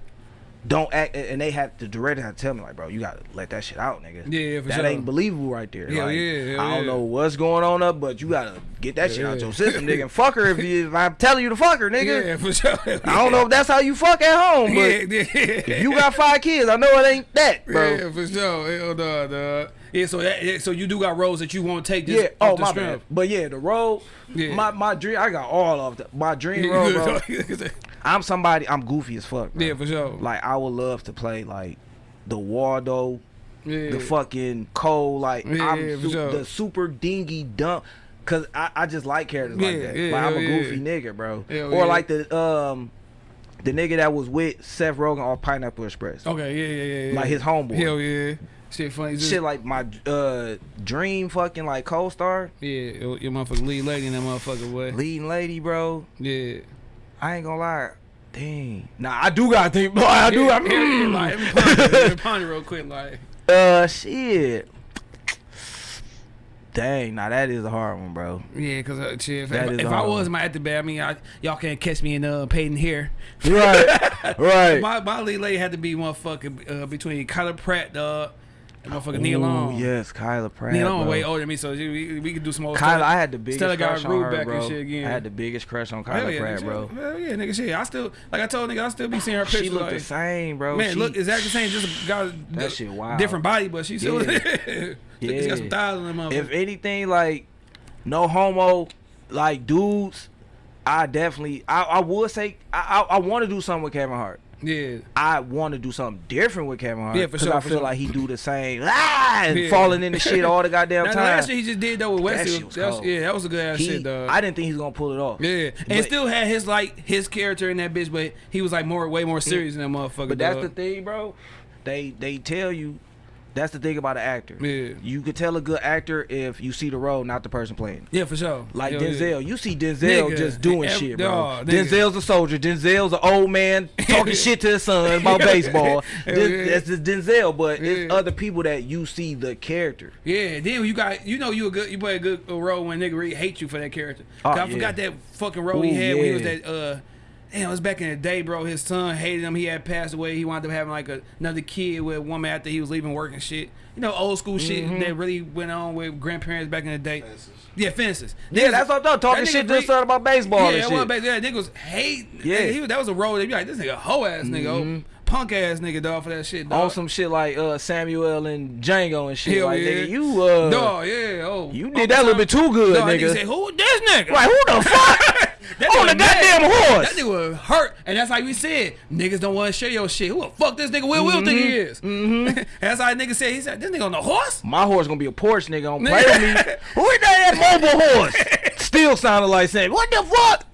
don't act, and they have the director had to tell me like, bro, you gotta let that shit out, nigga. Yeah, yeah, for that sure. ain't believable right there. Hell like, yeah, I don't yeah. know what's going on up, but you gotta get that shit out Yeah. your system, nigga. And fuck her if you if I'm telling you to fuck her, nigga. Yeah, for sure. I don't know if that's how you fuck at home, but Yeah, yeah. if you got five kids, I know it ain't that, bro. Yeah, for sure. Hell no, dog. Yeah, so that, so you do got roles that you won't take this Yeah. Oh my bad. But yeah, the role. Yeah. My my dream. I got all of the my dream role, bro. I'm somebody. I'm goofy as fuck. Bro. yeah, for sure. Like I would love to play like the Waldo Yeah. the fucking cold, like Yeah, I'm su- sure. the super dingy dumb. Cause I, I just like characters like Yeah, that. yeah, like I'm a goofy nigga, bro. Or like the um the nigga that was with Seth Rogen off Pineapple Express. Okay, yeah, yeah, yeah. Like his homeboy. Hell yeah. Shit funny. Just, Shit like my uh dream fucking like co-star, yeah, your, motherfucking lead lady in that motherfucker way. leading lady, bro. Yeah. I ain't gonna lie. Dang. Nah, I do gotta think. Boy, I do. Yeah, I, yeah, yeah, like, let me ponder, ponder real quick, like. uh, shit. Dang, now that is a hard one, bro. Yeah, cause uh, shit, if, if, if I was my at the bed, I mean, I, y'all can't catch me in uh Peyton here. Right, right. My my lead lady had to be motherfucking uh, between Kyla Pratt, dog, and motherfucking Nia Long. Yes, Kyla Pratt. Nia Long way older than me, so we, we could do some old Kyla, stuff. I had the biggest Stella got crush on her, bro. I had the biggest crush on Kyla yeah, Pratt, nigga, bro. Hell yeah, nigga, shit. I still, like I told nigga, I still be seeing her pictures. She looked like, the same, bro. Man, She- look exactly the same. Just got That shit wild. different body, but she still. Yeah. She's got some Yeah. thighs on that motherfucker. If anything, like no homo, like dudes, I definitely, I, I would say, I, I, I want to do something with Kevin Hart. Yeah, I want to do something different with Kevin Hart. Yeah, for sure, I for feel sure. like he do the same, ah, and Yeah. falling into shit all the goddamn Now, the time. last shit he just did though with That Wesley, shit was that was- yeah, that was a good ass He- shit, dog. I didn't think he was gonna pull it off. yeah, and still had his like his character in that bitch, but he was like more, way more serious than that motherfucker. But that's the thing, bro. They they tell you that's the thing about an actor. Yeah. You could tell a good actor if you see the role, not the person playing. yeah, for sure. Like Hell yeah. Denzel, you see Denzel Nigga, just doing ev- shit, bro. dawg. Denzel's a soldier. Denzel's an old man talking shit to his son about baseball. Den- yeah. That's just Denzel, but it's other people that you see the character. Yeah, then you got you know you a good you play a good role when nigga really hate you for that character. Oh, I yeah. forgot that fucking role he Ooh, had when he was that uh damn it was back in the day, bro. His son hated him. He had passed away. He wound up having like a, another kid with a woman after he was leaving work and shit. You know, old school shit Mm-hmm. that really went on with grandparents back in the day. Yeah, fences. Yeah, Niggas- that's what I'm talking. Talking shit nigga to his son about baseball Yeah, and that shit. one back there, nigga was hate. Yeah. Yeah, he was, that was a role that be like, this nigga hoe ass nigga, oh, punk ass nigga, dog, for that shit, dog. Mm-hmm. on some shit like uh, Samuel and Django and shit. Hell like yeah. nigga, you uh, Dog, yeah, oh. you did that a little bit too good, Dog, that nigga. say, who this nigga? Like who the fuck? That on the mad. goddamn horse. That nigga hurt, and that's how we said niggas don't want to share your shit. Who the fuck this nigga Will Will think he is? Mm-hmm. that's how that nigga said. He said this nigga on the horse. My horse gonna be a Porsche nigga. Don't play with me. Who is that, mobile horse? Still sounded like saying, "What the fuck?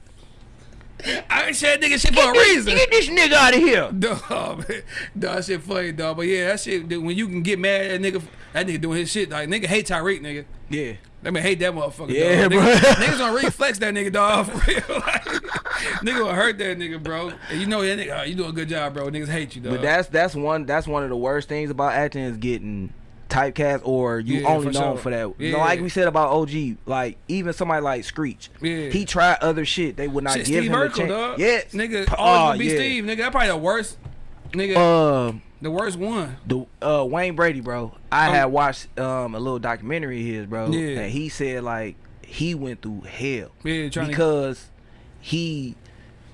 I ain't said nigga shit for a Get, reason. get this nigga out of here." Dog, man. Dog, that shit funny, dog. But yeah, that shit, when you can get mad at nigga, that nigga doing his shit, like, nigga hate Tyreek, nigga. Yeah. Let me hate that motherfucker, Yeah, dog. bro. Niggas, niggas gonna really flex that nigga, dog, for real. Like, nigga gonna hurt that nigga, bro. And you know that nigga, oh, you doing a good job, bro. Niggas hate you, dog. But that's that's one that's one of the worst things about acting is getting typecast or you Yeah, only for known sure. for that. You know, like we said about OG, like even somebody like Screech. Yeah. He tried other shit. They would not Shit, give Steve him a chance. dog. Yes. Nigga, always oh, be yeah. Steve, nigga. That probably the worst. Nigga, Um the worst one. the uh, Wayne Brady, bro. I Um, had watched um a little documentary of his, bro. Yeah. And he said like he went through hell. Yeah, trying to- because he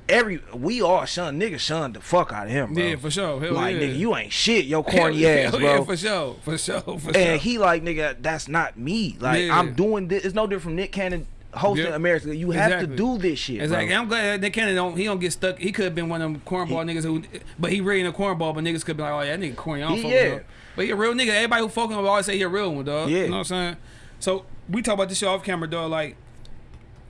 every we all shunned niggas shunned the fuck out of him, bro. Yeah, for sure. Hell like yeah. nigga, you ain't shit, yo corny yeah, ass, hell bro. Yeah, for sure, for sure, for and sure. he like nigga, that's not me. Like Yeah. I'm doing this. It's no different from Nick Cannon hosting Yeah. America. You have Exactly. to do this shit. bro. Exactly. I'm glad that Nick Cannon don't he don't get stuck. He could have been one of them cornball niggas who, but he really in a cornball. But niggas could be like, oh yeah, that nigga corny. I don't He- fuck yeah. with him. But he a real nigga. Everybody who fuck with him always say he a real one, dog. Yeah. You know what I'm saying? So we talk about this shit off camera, dog. Like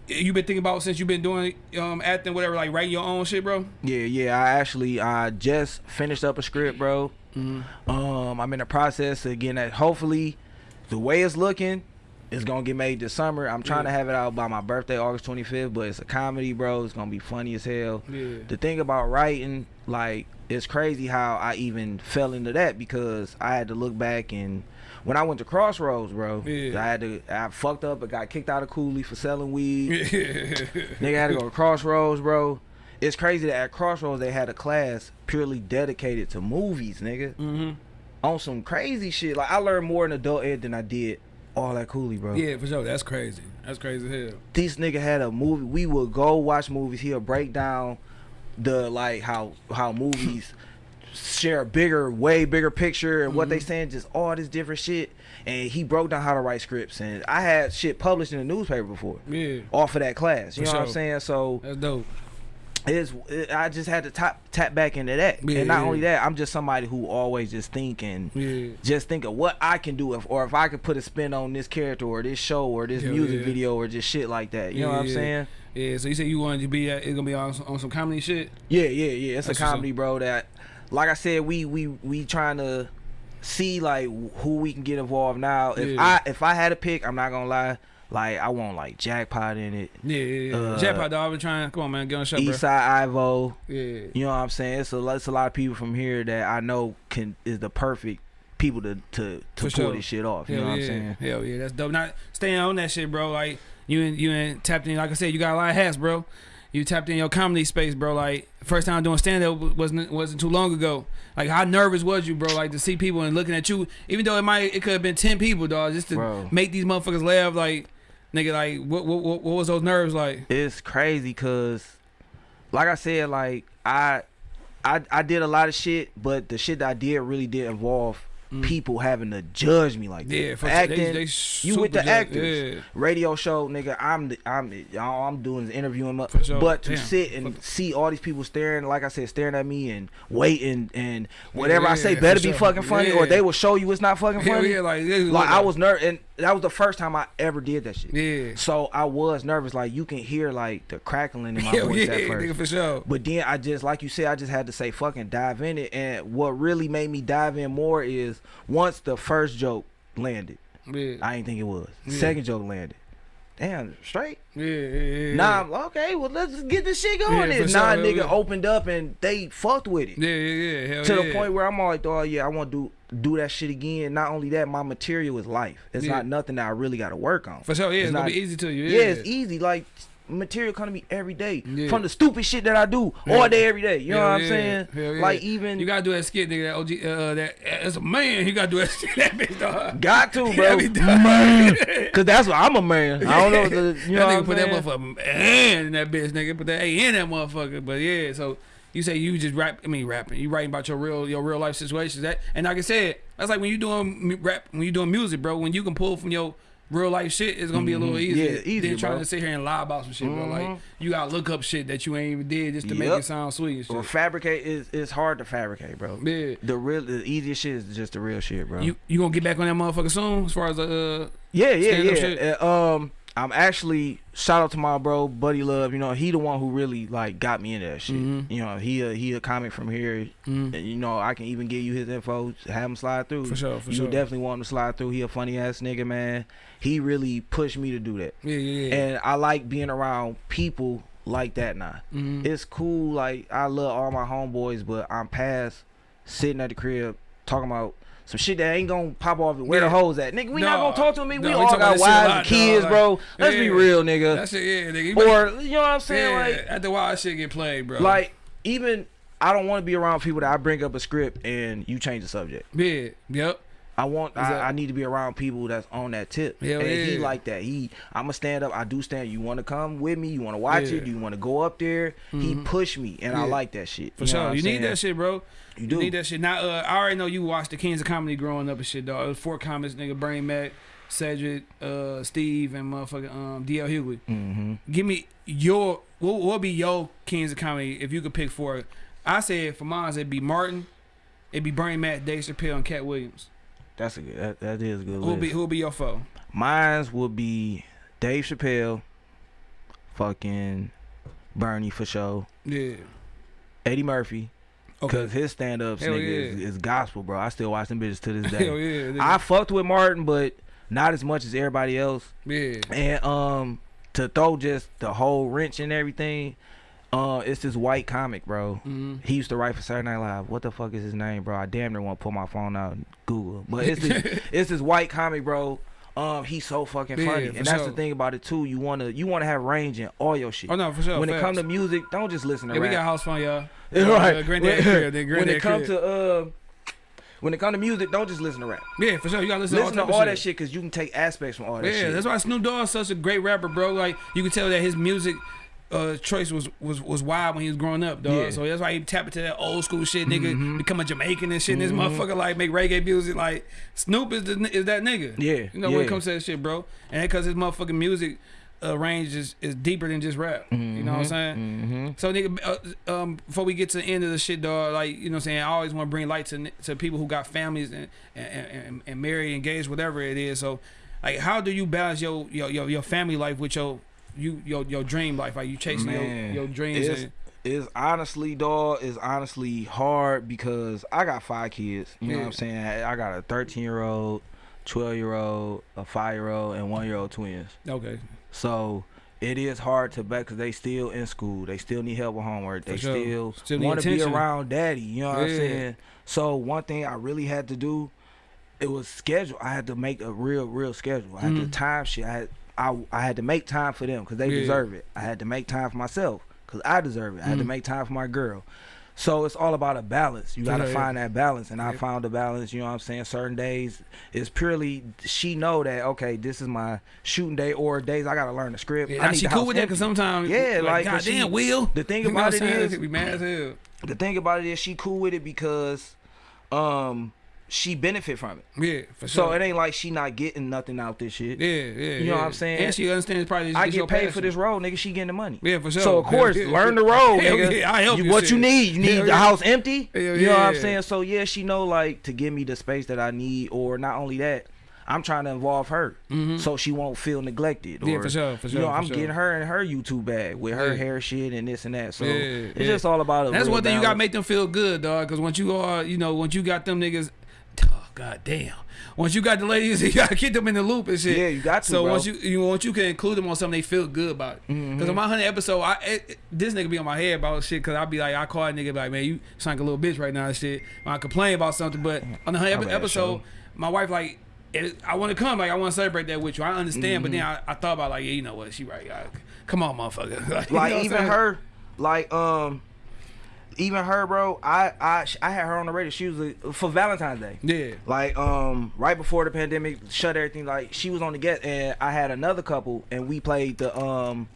you been thinking about since you've been doing um acting, whatever, like writing your own shit, bro. Yeah, yeah. I actually I just finished up a script, bro. Mm-hmm. Um, I'm in the process of getting that. Hopefully, the way it's looking, it's gonna get made this summer. I'm trying to have it out by my birthday, August 25th. But it's a comedy, bro. It's gonna be funny as hell. Yeah. The thing about writing, like, it's crazy how I even fell into that because I had to look back and. When I went to Crossroads, bro, Yeah. I had to. I fucked up. I got kicked out of Cooley for selling weed. Yeah. Nigga had to go to Crossroads, bro. It's crazy that at Crossroads they had a class purely dedicated to movies, nigga. Mm -hmm. On some crazy shit. Like I learned more in adult ed than I did all that Cooley, bro. Yeah, for sure. That's crazy. That's crazy as hell. This nigga had a movie. We would go watch movies. He'll break down the like how how movies share a bigger, way bigger picture and what they mm-hmm. saying, just all this different shit. And he broke down how to write scripts. And I had shit published in the newspaper before. Yeah. Off of that class. You For know what I'm saying? So That's dope. It, I just had to tap tap back into that, Yeah, and not yeah. only that, I'm just somebody who always just think and Yeah. just think of what I can do, if or if I could put a spin on this character or this show or this music video or just shit like that. You know what I'm saying? Yeah, so you said you wanted to be at, it's gonna be on, some- on some comedy shit. Yeah, yeah, yeah. It's That's a comedy, bro. That, like I said, we we we trying to see like who we can get involved now. If. I if I had a pick, I'm not gonna lie. Like I want like jackpot in it. Yeah, yeah, yeah. Uh, Jackpot dog, I've been trying. Come on, man, get on the show, bro. Eastside Ivo. Yeah, You know what I'm saying? It's a lot- it's a lot of people from here that I know can is the perfect people to to to pull sure. this shit off. You Hell know what. I'm saying? Hell yeah, that's dope. Not staying on that shit, bro. Like you and you and tapped in. Like I said, you got a lot of hats, bro. You tapped in your comedy space, bro. Like first time doing stand up wasn't wasn't too long ago. Like how nervous was you, bro? Like to see people and looking at you, even though it might it could have been ten people, dog, just to Bro. make these motherfuckers laugh. Like nigga, like what what what, what was those nerves like? It's crazy cause like I said, like I I I did a lot of shit, but the shit that I did really did involve people having to judge me like that. Mm. Yeah, for acting. they, they you with the super ju- actors. Yeah. radio show, nigga. I'm the, I'm the, all I'm doing is interviewing them. Sure. But to Damn. sit and Fuck. see all these people staring, like I said, staring at me and waiting and whatever Yeah, I say better be fucking funny, Yeah. or they will show you it's not fucking funny. yeah, like, yeah, like I was nervous, and that was the first time I ever did that shit. Yeah. So I was nervous. Like you can hear like the crackling in my Hell voice yeah, at first. nigga, for sure. But then I just, like you said, I just had to say fucking dive in it. And what really made me dive in more is once the first joke landed, Yeah, I didn't think it was. Yeah. Second joke landed. Damn, straight. yeah, yeah, yeah. Nah, okay, well let's just get this shit going. Yeah, for nah, sure, nigga yeah. opened up and they fucked with it. Yeah, yeah, yeah. Hell to yeah. the point where I'm all like, oh yeah, I want to do do that shit again. Not only that, my material is life. It's not nothing that I really got to work on. For sure, yeah, it's, It's gonna not- be easy to you. Yeah, Yeah, it's easy. Like material come to me every day Yeah. from the stupid shit that I do Yeah. all day, every day. You know Hell what I'm saying? Hell. Like even You gotta do that skit, nigga. That OG, uh, that as a man, you gotta do that shit. That bitch, dog. got to, bro. man, cause that's what I'm a man. I don't know. The, you know nigga put I'm that saying? motherfucker man in that bitch, nigga. Put that A in that motherfucker. But yeah, so you say you just rap. I mean, rapping. You writing about your real, your real life situations. That and like I said, that's like when you doing rap, when you doing music, bro. When you can pull from your real life shit, it's gonna be a little Mhm. easier Yeah, easier, than trying bro. to sit here and lie about some shit, bro. Like Mhm. you gotta look up shit that you ain't even did just to make it sound sweet and shit. Or fabricate is it's hard to fabricate, bro. Yeah. The real, the easiest shit is just the real shit, bro. You you gonna get back on that motherfucker soon? As far as uh, Yeah, yeah, yeah. shit? Uh, um, I'm actually shout out to my bro, Buddy Love. You know, he the one who really like got me into that shit. Mhm. You know, he a, he a comic from here. mm, And, you know, I can even give you his info, have him slide through. for sure, for you sure. definitely want him to slide through. He a funny ass nigga, man. He really pushed me to do that, yeah, yeah, yeah. and I like being around people like that now. Mhm. It's cool. Like I love all my homeboys, but I'm past sitting at the crib talking about. Some shit that ain't gonna pop off. Where Yeah. the hoes at, nigga? We not gonna talk to me. no, we all talk about got this shit a wives and kids, dog. bro. Let's be real, nigga. That shit, yeah, nigga. You Or you know what I'm saying? yeah, Like, at the wild shit get played, bro. like even I don't want to be around people that I bring up a script and you change the subject. yeah, yep. I want Exactly. I, I need to be around people that's on that tip. Hell and he yeah. like that. He I'm a stand up. I do stand. You want to come with me? You want to watch Yeah. it? Do you want to go up there? He Mhm. pushed me, and I like that shit. For You sure. You need that shit, bro. You You do. need that shit. Now, uh, I already know you watched the Kings of Comedy growing up and shit, dog. It was four comics, nigga. Bernie Mac, Cedric, uh, Steve, and motherfucking um, DL Hughley. hmm Give me your what what would be your Kings of Comedy if you could pick four? I said for mine, it'd be Martin, it'd be Bernie Mac, Dave Chappelle, and Katt Williams. That's a good. That, that is a good Who would be who would be your foe? Mine's would be Dave Chappelle, fucking Bernie for sure, Yeah. Eddie Murphy, Okay. because his stand ups nigga is, yeah. is gospel, bro. I still watch them bitches to this Hell day. yeah. nigga. I fucked with Martin, but not as much as everybody else. yeah. And um, to throw just the whole wrench and everything, uh, it's this white comic, bro. hmm He used to write for Saturday Night Live. What the fuck is his name, bro? I damn near want to pull my phone out and Google. But it's this, it's this white comic, bro. Um, he's so fucking Yeah, funny, and that's sure. the thing about it too. You wanna you wanna have range in all your shit. Oh no, for sure. when it facts. come to music, don't just listen to rap. yeah, we got house phone, y'all. right. Uh, granddad crib, then when it comes to uh, when it come to music, don't just listen to rap. Yeah, for sure. You gotta listen, Listen to to all, all type that shit because you can take aspects from all that Yeah, shit. that's why Snoop Dogg is such a great rapper, bro. Like you can tell that his music uh, choice was, was was wild when he was growing up, dog. Yeah. So that's why he tapped into that old school shit, nigga. Mhm. Become a Jamaican and shit. And this Mhm. motherfucker like make reggae music. Like Snoop is the, is that nigga. Yeah, You know when it comes to that shit, bro. And because his motherfucking music uh, range is, is deeper than just rap. You know what I'm saying? Mm-hmm. So nigga, uh, um, before we get to the end of the shit, dog, like you know, what I'm saying I always want to bring light to to people who got families and and, and, and married, engaged, whatever it is. So, like, how do you balance your your your, your family life with your you your your dream life? Like you chasing your, Man, your dreams? It's, And, it's honestly, dog, is honestly hard because I got five kids. You know what I'm saying? I got a 13 year old, 12 year old, a five year old, and one year old twins. okay, So it is hard to back because they still in school. They still need help with homework. They sure. still, Still want to be around daddy. You know what I'm saying? So one thing I really had to do, it was schedule. I had to make a real, real schedule. I had to Mhm. time shit. I had, I, I had to make time for them because they Yeah. deserve it. I had to make time for myself because I deserve it. I had to Mhm. make time for my girl. So it's all about a balance. You got to Yeah, yeah. find that balance, and I found the balance. You know what I'm saying? Certain days it's purely she know that okay, this is my shooting day, or days I got to learn the script. yeah, I need she cool with that because sometimes Yeah, like, like goddamn will. the thing You know about it is- be mad as hell. The thing about it is she cool with it because um she benefit from it. Yeah, for sure. So it ain't like she not getting nothing out this shit. yeah, yeah. You know what. I'm saying? And she understands probably. It's, I it's get paid passion. for this role, nigga. She getting the money. Yeah, for sure. So of course, yeah. learn the role, nigga. yeah, I help you, what you shit. need? You need the yeah. house empty. You know what I'm saying? So yeah, she know like to give me the space that I need, or not only that, I'm trying to involve her, Mhm. so she won't feel neglected. Or, Yeah, for sure, for sure. You know, I'm sure. getting her in her YouTube bag with her Yeah. hair shit and this and that. So Yeah, it's yeah. just all about. A That's one thing you gotta make them feel good, dog. Because once you are, you know, once you got them niggas, god damn. Once you got the ladies, you gotta keep them in the loop and shit. Yeah, you got to, So bro. once you, you once you can include them on something, they feel good about it. Mm-hmm. Because on my hundred episode, I it, this nigga be on my head about shit. Because I be like, I call a nigga be like, man, you sound like a little bitch right now and shit. I complain about something, but on the hundred episode, my wife like. I want to come, like I want to celebrate that with you. I understand, but then Mm-hmm. I, I thought about like, yeah, you know what? She right. I, come on, motherfucker. you know what like I'm even her, like um, even her, bro. I I I had her on the radio. She was a, for Valentine's Day. Yeah. Like um, right before the pandemic shut everything. Like she was on the get, and I had another couple, and we played the um.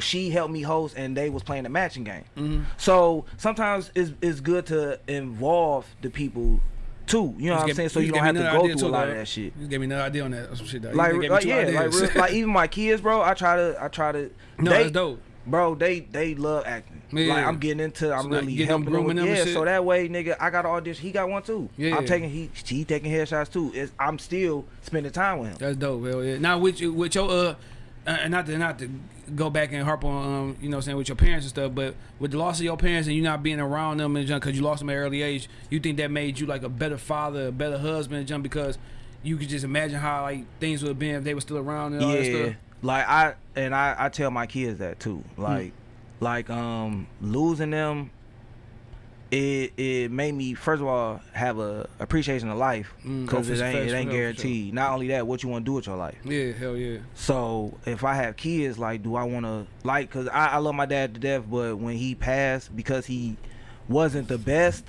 She helped me host, and they was playing the matching game. Mhm. So sometimes it's it's good to involve the people too. You know what I'm saying? So you just don't have to go through a lot dog. of that shit. You gave me another idea on that. Some shit. Dog. Like, you like yeah, like, real, like even my kids, bro. I try to, I try to. no, they, that's dope. Bro, they they love acting. Yeah. Like I'm getting into, I'm So, really getting helping them. them yeah, so that way, nigga, I got all this. He got one too. Yeah. I'm taking he he taking headshots too. It's, I'm still spending time with him. That's dope. Hell yeah. Now with you, with your uh, uh, and not to not to go back and harp on um, you know, what I'm saying with your parents and stuff, but with the loss of your parents and you not being around them and junk because you lost them at an early age, you think that made you like a better father, a better husband, and junk because you could just imagine how like things would have been if they were still around and all that stuff. Like I and I I tell my kids that too. Hmm. Like like um losing them. It, it made me first of all have a appreciation of life Mm, because oh, it ain't it ain't for sure. guaranteed. Not only that, what you want to do with your life. Yeah, hell yeah. So if I have kids, like, do I want to like? Cause I, I love my dad to death, but when he passed, because he wasn't the best,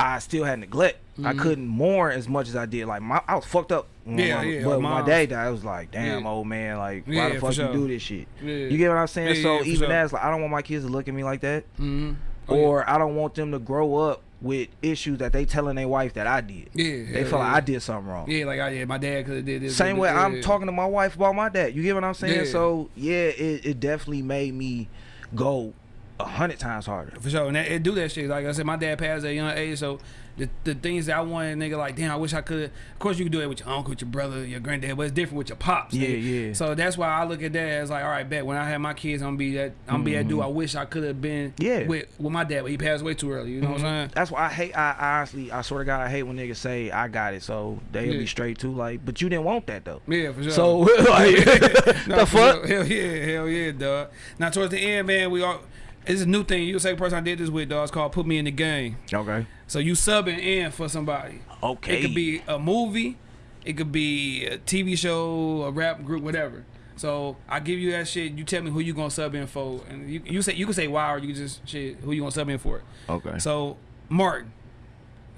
I still had neglect. I Mhm. couldn't mourn as much as I did. Like my, I was fucked up. when Yeah, my, yeah, But my dad died, I was like, damn, Yeah. old man, like, why Yeah, the fuck sure. you do this shit? Yeah. You get what I'm saying? Yeah, so even sure. as like, I don't want my kids to look at me like that, Mm-hmm. Oh, yeah. or I don't want them to grow up with issues that they telling their wife that I did. yeah, They feel like. I did something wrong. Yeah, like I yeah, my dad could have did this. Same way this, I'm talking to my wife about my dad. You get what I'm saying? Yeah. So yeah, it, it definitely made me go a hundred times harder. For sure, and that, it do that shit. Like I said, my dad passed at a young age, so the, the things that I wanted, nigga, like damn, I wish I could. Of course, you can do it with your uncle, with your brother, your granddad, but it's different with your pops. Yeah, nigga. yeah. So that's why I look at that as like, all right, bet when I have my kids, I'm gonna be that, I'm gonna be that dude. I wish I could have been. Mm-hmm. Yeah. With with my dad, but he passed away too early. You know what I'm saying? That's why I hate. I, I honestly, I swear to God, I hate when niggas say I got it, so they'll Yeah. be straight too. Like, but you didn't want that though. Yeah, for sure. So like, Nah, the fuck? sure. Hell yeah, hell yeah, dog. Now towards the end, man, we all. It's a new thing. You say the person I did this with, dog. It's called "Put Me in the Game." Okay. So you subbing in for somebody. Okay. It could be a movie, it could be a TV show, a rap group, whatever. So I give you that shit. You tell me who you gonna sub in for, and you, you say you can say why, or you just shit who you gonna sub in for. Okay. So Martin,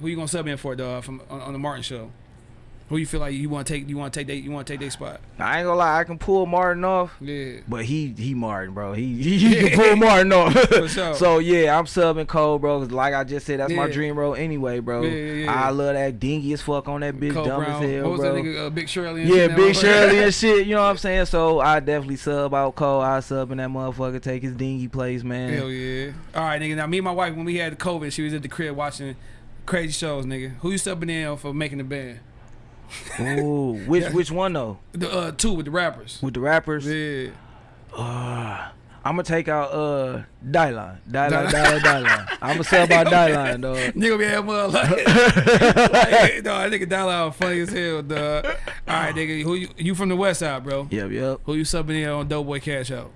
who you gonna sub in for, dog, from on, on the Martin show? Who you feel like you want to take? You want to take that? You want to take their spot? I ain't gonna lie, I can pull Martin off. Yeah. But he he Martin, bro. He he, he can pull Martin off. Sure. So yeah, I'm subbing Cole, bro. 'cause like I just said, that's my dream role anyway, bro. Yeah, yeah, yeah. I love that dingy as fuck on that bitch, Cole dumb Brown. as hell, what was bro. that nigga? Uh, Big Shirley. and Yeah, Big? Shirley and shit. You know what I'm saying? So I definitely sub out Cole. I sub in that motherfucker. Take his dingy place, man. Hell yeah. All right, nigga. Now me and my wife, when we had COVID, she was at the crib watching crazy shows, nigga. Who you subbing in for making the band? Ooh, which which one though? The uh, two with the rappers. With the rappers? Yeah. Uh, I'm gonna take out uh Dylan. Dylan, Dylan. Dylan, Dylan. I'm gonna sub out Dylan, dog. Nigga be that mother like, like dog, that nigga dollar funny as hell, dog. All right, nigga, who you, you from the west side, bro? Yep, yep. Who you subbing in on Doughboyz Cashout?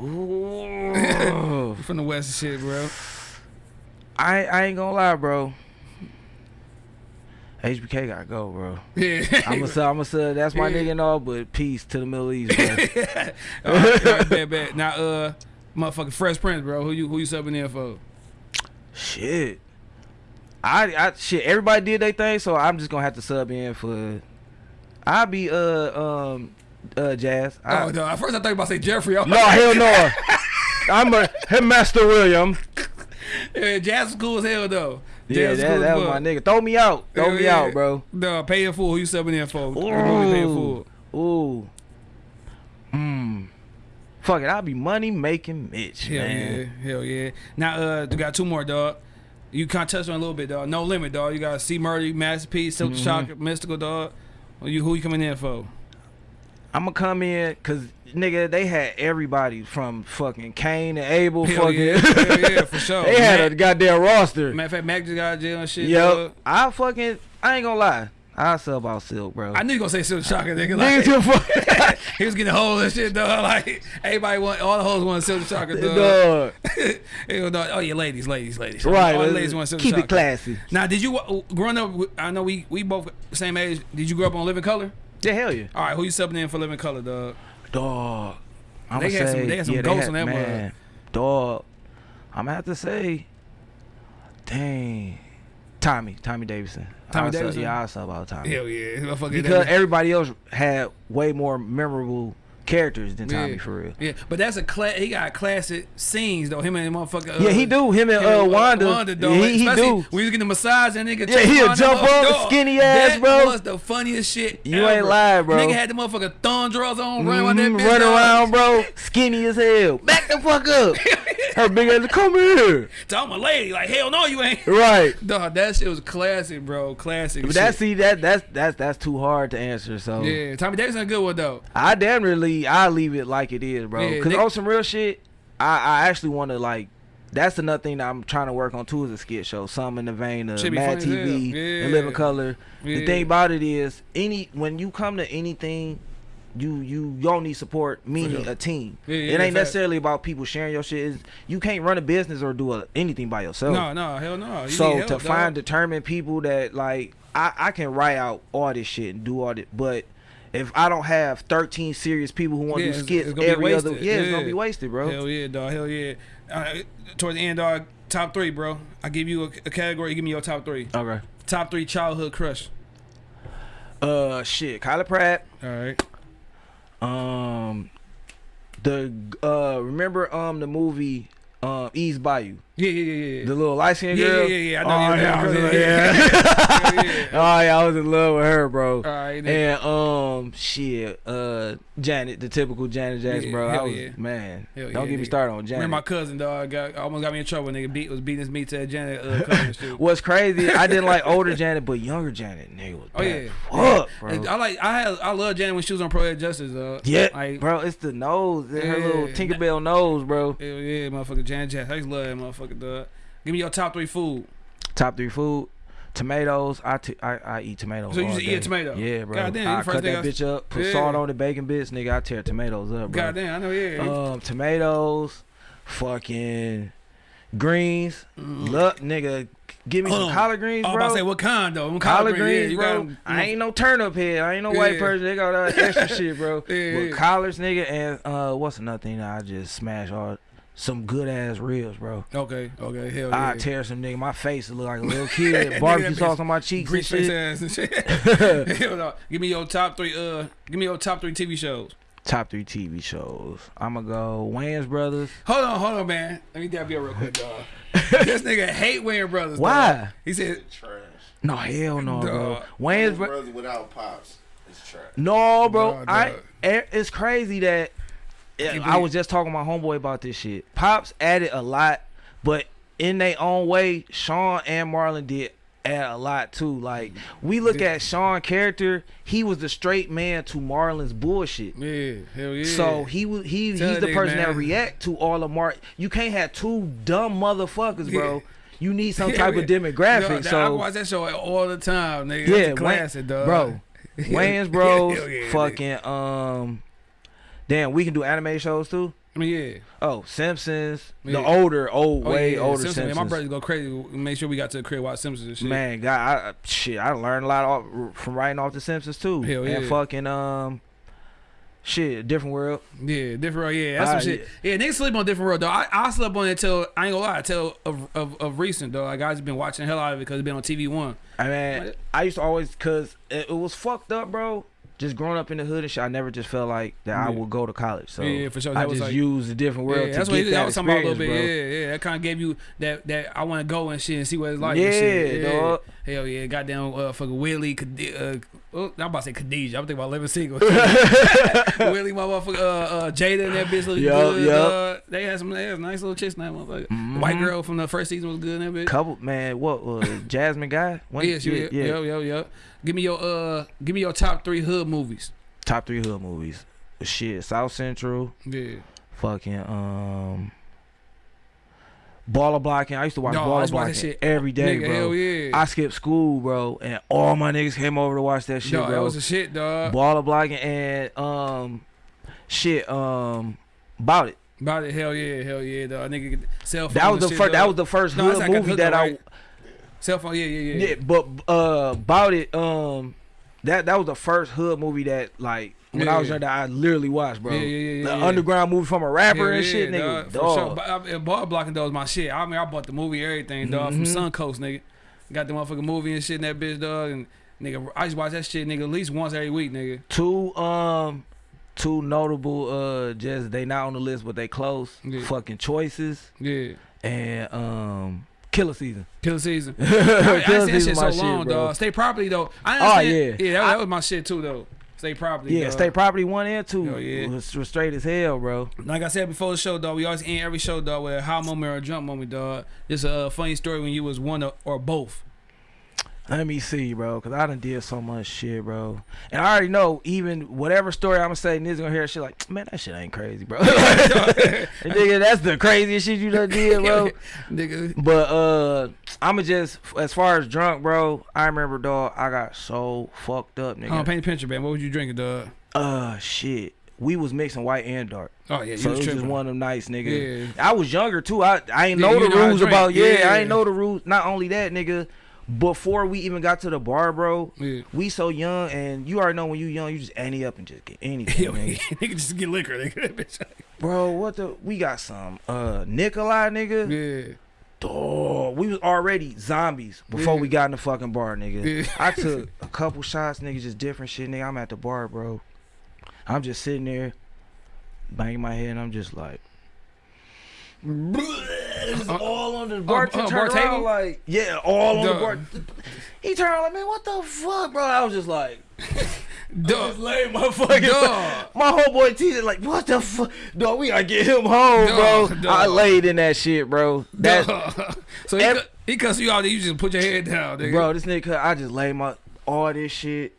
Ooh. From the west and shit, bro. I I ain't gonna lie, bro. HBK gotta go, bro. Yeah. I'm gonna say, I'm gonna say that's my Yeah. nigga and all, but peace to the Middle East, bro. right, bad, bad. Now, uh, motherfucking Fresh Prince, bro. Who you who you subbing in for? shit. I I shit. Everybody did their thing, so I'm just gonna have to sub in for. I'll be uh um uh Jazz. I, oh no! At first I thought you about to say Jeffrey. No, hell no. I'm a headmaster William. Yeah, Jazz is cool as hell though. Yeah, that, that was my nigga. Throw me out. Throw Hell me yeah. out, bro. No, Paid in Full. Who you subbing in for? Really Paid in Full. Ooh. Ooh. Hmm. Fuck it, I'll be money making Mitch, Hell man. yeah, hell yeah. Now, uh, you got two more, dog. You kind of touched on a little bit, dog. No limit, dog. You got C Murder, Masterpiece, Silk Mhm. Shocker, Mystikal, dog. Who you who you coming in for? I'm gonna come in cause nigga, they had everybody from fucking Kane and Abel. Hell fucking, yeah, hell yeah, for sure. they had Mac- a goddamn roster. Matter of fact, Mac just got out of jail and shit. Yep. I fucking, I ain't gonna lie. I sub out Silk, bro. I knew you gonna say Silk Shocker, nigga. Like, too he was getting hoes and shit, dog. Like everybody want, all the hoes want Silk Shocker, dog. Dog. Oh yeah, ladies, ladies, ladies. Right. All the ladies want Silk keep it classy. Now, did you uh, growing up? I know we we both same age. Did you grow up on Living Color? Yeah, hell yeah. All right, who you subbing in for Living Color, dog? Dog. I'm They had some- they had some ghosts on that man. Dog. I'm gonna have to say, dang. Tommy, Tommy Davidson. Tommy Davidson? yeah, I'll sub out Tommy. Hell yeah, because everybody else had way more memorable characters than Tommy Yeah. for real. yeah, but that's a cla- he got classic scenes though. Him and motherfucker. Uh, yeah, he do. Him and uh, Wanda. Wanda, dog. yeah, he, he do. He was getting a massage, that nigga. Yeah, he'll Wanda jump up, dog. skinny ass, that bro. was the funniest shit. You ain't ever. lying, bro. Nigga had the motherfucker thong drawers on, running around that Mhm, bitch. run around, bro. Skinny as hell. Back the fuck up. Her big ass, come here. Tell a lady, like hell no, you ain't. Right. Dog, that shit was classic, bro. Classic. But shit. that see that that's that's that's too hard to answer. So Yeah, Tommy Davidson a good one though. I damn really I leave it like it is, bro. Yeah, Cause they- on some real shit, I I actually want to like. That's another thing that I'm trying to work on too is a skit show. Some in the vein of Mad TV hell. and Yeah. Living Color. The thing about it is any when you come to anything. You you y'all need support, meaning sure. a team. Yeah, yeah, it ain't necessarily about people sharing your shit. It's, you can't run a business or do a, anything by yourself. No, no, hell no. You So help, to dog. find determined people that like I, I can write out all this shit and do all this, but if I don't have 13 serious people who want Yeah, to do skits it's gonna every other, wasted. yeah, it's gonna be wasted, bro. Hell yeah, dog. Hell yeah. Uh, towards the end, dog. Top three, bro. I give you a, a category. You give me your top three. Okay. Top three childhood crush. Uh, shit, Kyla Pratt. All right. Um, the uh, remember um the movie um Eve's Bayou, Yeah, yeah, yeah, yeah. the little light skinned Yeah, girl. yeah, yeah, yeah. I know oh, you- yeah, I was in- yeah. yeah. Yeah. oh yeah, I was in love with her, bro. All right. And um, shit, uh, Janet, the typical Janet Jackson, Yeah, bro. I was yeah. man. Hell don't yeah, get me started on Janet. Remember my cousin, dog, got almost got me in trouble. Nigga beat was beating his meat to that Janet uh, cousin. What's crazy? I didn't like older Janet, but younger Janet, nigga, was Oh yeah, fuck, bro. I like I had I love Janet when she was on Poetic Justice. Uh, yeah, like bro, it's the nose, her little Tinkerbell nose, bro. hell yeah, motherfucker Janet Jackson. I used to love that motherfucker, dog. Give me your top three food. Top three food. Tomatoes, I, t- I I eat tomatoes. So you just eat a tomato? Yeah, bro. Goddamn, I cut that nigga- bitch up, put Yeah. salt on the bacon bits, nigga. I tear tomatoes up, bro. Goddamn, I know, yeah. Um, tomatoes, fucking greens. Mm. Look, nigga, give me Hold some on. collard greens, bro. I was bro. about to say what kind though? Collard yeah, greens, you bro. got 'em- I ain't no turnip head. I ain't no white person. They got all that extra shit, bro. Yeah, yeah. collards, nigga, and uh, what's another thing that I just smash all? Some good ass ribs, bro. Okay, okay, hell yeah. I tear some nigga. My face look like a little kid. Barbecue sauce on my cheeks and Grease face shit. ass and shit. Hell no. Give me your top three. Uh, give me your top three TV shows. Top three TV shows. I'ma go Wayans Brothers. Hold on, hold on, man. Let me dab you real quick, dog. this nigga hate Wayans Brothers. Why? Dog. He said, Trash. No hell no, bro. Dog. Wayans Wayans Bro- brother without pops is trash. No, bro. Dog, I dog. it's crazy that yeah, I was just talking to my homeboy about this shit. Pops added a lot, but in their own way, Sean and Marlon did add a lot too. Like we look at Sean character, he was the straight man to Marlon's bullshit. yeah, hell yeah. So he was he Tell he's the person man. that react to all of Mar. You can't have two dumb motherfuckers, bro. Yeah. You need some type yeah. of demographic. Dog, I watch that show all the time, nigga. yeah, That's a Wayne- classic, dog. bro. Wayans Bros, yeah, fucking um, damn, we can do anime shows too. I mean, yeah. Oh, Simpsons, the older, old, Oh, way yeah, older Simpsons, Simpsons. Man, my brothers go crazy. Make sure we got to the crib watch Simpsons and shit. Man, God, I, shit, I learned a lot off, from writing off the Simpsons too. Hell And yeah. fucking um, shit, different world. Yeah, different world. Yeah, that's Ah, some shit. Yeah, niggas sleep on different world, though. I, I slept on it till I ain't gonna lie, till of, of, of recent though. Like I just been watching the hell out of it because it's been on TV one. I mean, What? I used to always cause it, it was fucked up, bro. Just growing up in the hood and shit, I never just felt like that I would go to college. So Yeah, yeah, for sure. I That just like- used a different world yeah, to that's get what that was talking about a little bit. bro. Yeah, yeah. That kind of gave you that that I want to go and shit and see what it's like. Yeah, and shit. dog. Hell yeah, goddamn uh, fucking Willie. Uh, oh, I'm about to say Khadijah. I'm thinking about living single. Willie, my motherfucker. Uh, uh, Jada and that bitch look Yup, good. yup. Uh, they had some. They had nice little chicks in that motherfucker. Mhm. White girl from the first season was good in that bitch. Couple man, what was Jasmine guy? When- yeah, yeah, yeah, yeah, yeah. Give me your uh, give me your top three hood movies. Top three hood movies. Shit, South Central, Yeah, fucking um, baller blocking. I used to watch No, baller used to watch that blocking shit. every day, nigga, bro. hell yeah. I skipped school, bro, and all my niggas came over to watch that shit, Dog, that bro. was the shit, dog. baller blocking and um, shit um, about it. About it, hell yeah, hell yeah, dog. Nigga, cell phone. That was the shit, first. That was the first No, hood like movie that right? I. Cell phone, yeah, yeah, yeah. Yeah, but uh, about it. Um, that that was the first hood movie that like when I was younger, I literally watched, bro. Yeah, yeah, yeah, the yeah, yeah. underground movie from a rapper and shit, yeah, nigga. dog, for Dog. sure. I, and ball blocking though was my shit. I mean, I bought the movie, everything, dog, Mhm. from Suncoast, nigga. Got the motherfucking movie and shit in that bitch, dog. And nigga, I just watch that shit, nigga, at least once every week, nigga. Two um, two notable uh, just they not on the list, but they close. Yeah. Fucking choices Yeah. and um, Killer Season. Killer season. I, I Killer ain't seen that Season shit so long, bro. dog. State Property though. I Oh, yeah. yeah, that, I- that was my shit too though. State Property. Yeah, dog. State Property one and two Hell yeah. was, was straight as hell, bro. Like I said before the show, dog, we always end every show, dog, with a high moment or a jump moment, dog. Just a uh, funny story when you was one or, or both. Let me see, bro, cause I done did so much shit, bro. And I already know, even whatever story I'm gonna say, niggas gonna hear shit like, man, that shit ain't crazy, bro. nigga, that's the craziest shit you done did, bro. Nigga. But uh, I'ma just as far as drunk, bro. I remember, dog. I got so fucked up, nigga. paint a picture, man. What was you drinking, dog? Uh, shit. We was mixing white and dark, Oh yeah, you so it was just one of them nights, nigga. Yeah. I was younger too. I I ain't Yeah, know the rules about yeah, Yeah. I ain't know the rules. Not only that, nigga. Before we even got to the bar, bro, Yeah. we so young, and you already know when you young, you just ante up and just get anything, nigga. nigga just get liquor, nigga. Bro. What the? We got some uh Nikolai, nigga. yeah. Dog, we was already zombies before Yeah. we got in the fucking bar, nigga. Yeah. I took a couple shots, nigga, just different shit, nigga. I'm at the bar, bro. I'm just sitting there, banging my head, and I'm just like, it's Uh, all on the bar. uh, turn bar table? like, yeah, all on the Duh. bar. He turned around like, man, what the fuck, bro? I was just like, Dog. lame motherfucker. Dog. My homeboy T like, what the fuck? Dog, we gotta get him home, Dog, bro. dog. I laid in that shit, bro. That, so he, Ev- cu- he cussed you out, you just put your head down, nigga. Bro, this nigga, I just laid my all this shit,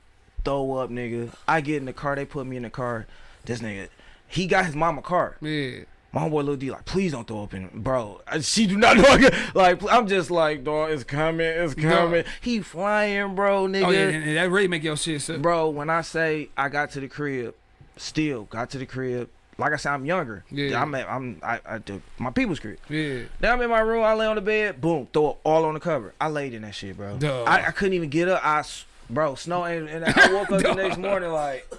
throw up, nigga. I get in the car, they put me in the car. This nigga, he got his mama car. Yeah. My homeboy Lil D like, please don't throw up in, bro. She do not know. Like, I'm just like, dog, it's coming, it's coming. He flying, bro, nigga. Oh yeah, and, and that really make your shit. So, Bro, when I say I got to the crib, still got to the crib. Like I said, I'm younger. Yeah. I'm at, I'm I, I do my people's crib. yeah. Then I'm in my room. I lay on the bed. Boom, throw it all on the cover. I laid in that shit, bro. Duh. I, I couldn't even get up. I, bro, snow and, and I woke up the next morning like,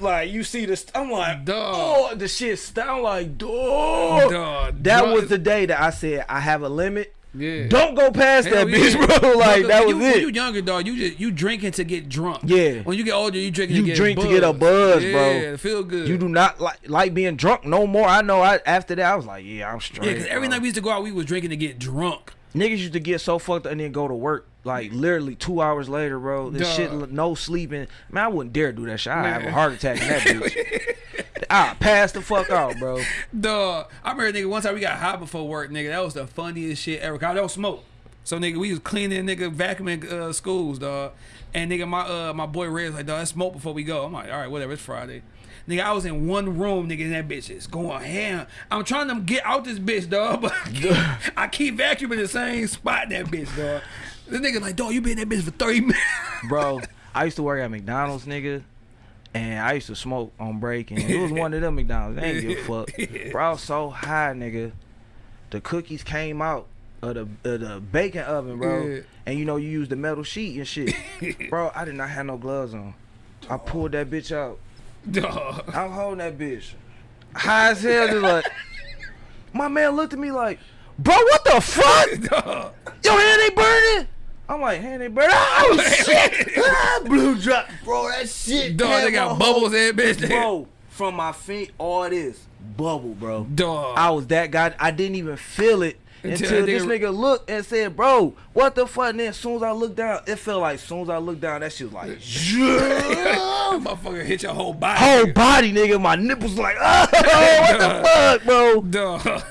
like you see this. I'm like, Dog. oh, the shit. st- I'm like, dog. That dog. was the day that I said I have a limit. Yeah. Don't go past Hell that yeah. bitch, bro. Like Look, that was you, it. When you younger, dog, you just you drinking to get drunk. Yeah. When you get older, you drinking You to get drink to get a buzz, yeah, bro. Yeah, feel good. You do not like like being drunk no more. I know. I after that I was like, yeah, I'm straight. Yeah, because every night we used to go out, we was drinking to get drunk. Niggas used to get so fucked up and then go to work. Like literally two hours later, bro. This Dog. shit, no sleeping. Man, I wouldn't dare do that shit. I have a heart attack in that bitch. I pass the fuck out, bro. Dog, I remember nigga one time we got high before work, nigga. That was the funniest shit ever. 'Cause I don't smoke, so nigga we was cleaning, nigga vacuuming uh, schools, dog. And nigga my uh my boy Red was like, dog, let's smoke before we go. I'm like, all right, whatever. It's Friday. Nigga, I was in one room, nigga, and that bitch is going ham. I'm trying to get out this bitch, dog, but I keep, I keep vacuuming the same spot, that bitch, dog. This nigga like, dog, you been in that bitch for 30 minutes. Bro, I used to work at McDonald's, nigga. And I used to smoke on break, and it was one of them McDonald's. They ain't give a fuck. Bro, I was so high, nigga. The cookies came out of the of the baking oven, bro. Yeah. And you know you use the metal sheet and shit. bro, I did not have no gloves on. I pulled that bitch out. Dog. I'm holding that bitch. High as hell, just like. My man looked at me like, bro, what the fuck? Dog. Your hand ain't burning? I'm like, hand ain't burning. Oh shit! ah, blue drop, bro. That shit. Dog, they got bubbles in that bitch. bro. From my feet, all this bubble, bro. Dog. I was that guy. I didn't even feel it Until until this nigga- looked and said, "Bro, what the fuck?" And then as soon as I looked down, it felt like as soon as I looked down, that shit was like, Motherfucker hit your whole body. whole nigga. body, nigga. My nipples like, oh, what the fuck, bro? Dog.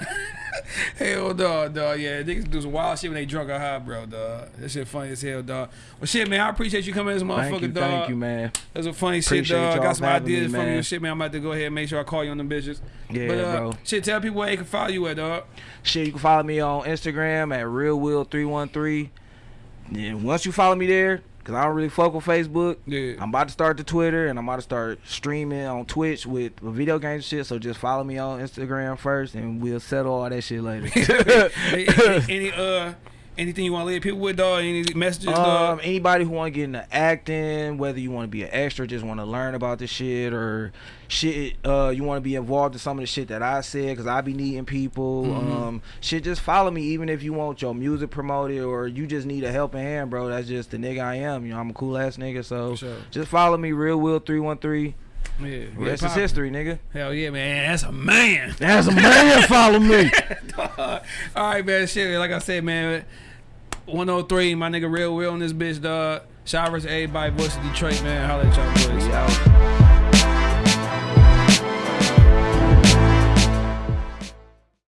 Hell dog, dog. Yeah, niggas do some wild shit when they drunk or high, bro, dog. That shit funny as hell, dog. Well, shit, man, I appreciate you coming in this motherfucker, Thank you, dog. thank you, man. That's some funny shit, Appreciate dog. Got some ideas me, from you shit, man. I'm about to go ahead and make sure I call you on them bitches. Yeah, but, uh, bro. Shit, tell people where they can follow you at, dog. Shit, you can follow me on Instagram at realwill313. And once you follow me there, cause I don't really fuck with Facebook. Yeah. I'm about to start the Twitter and I'm about to start streaming on Twitch with video game shit. So just follow me on Instagram first, and we'll settle all that shit later. Any, any, uh, anything you want to leave people with, dog? Any messages, Um, dog? anybody who want to get into acting, whether you want to be an extra, just want to learn about the shit, or shit, uh, you want to be involved in some of the shit that I said, cause I be needing people. Mhm. Um, shit, just follow me, even if you want your music promoted or you just need a helping hand, bro. That's just the nigga I am. You know, I'm a cool ass nigga, so sure. just follow me, real will three one three. Yeah. Rest yeah, is history, nigga. Hell yeah, man. That's a man. That's a man. follow me. All right, man. Shit, like I said, man. 103, my nigga, real will on this bitch, dog. Shout out to everybody, voice of Detroit, man. Holla at y'all boys. Out.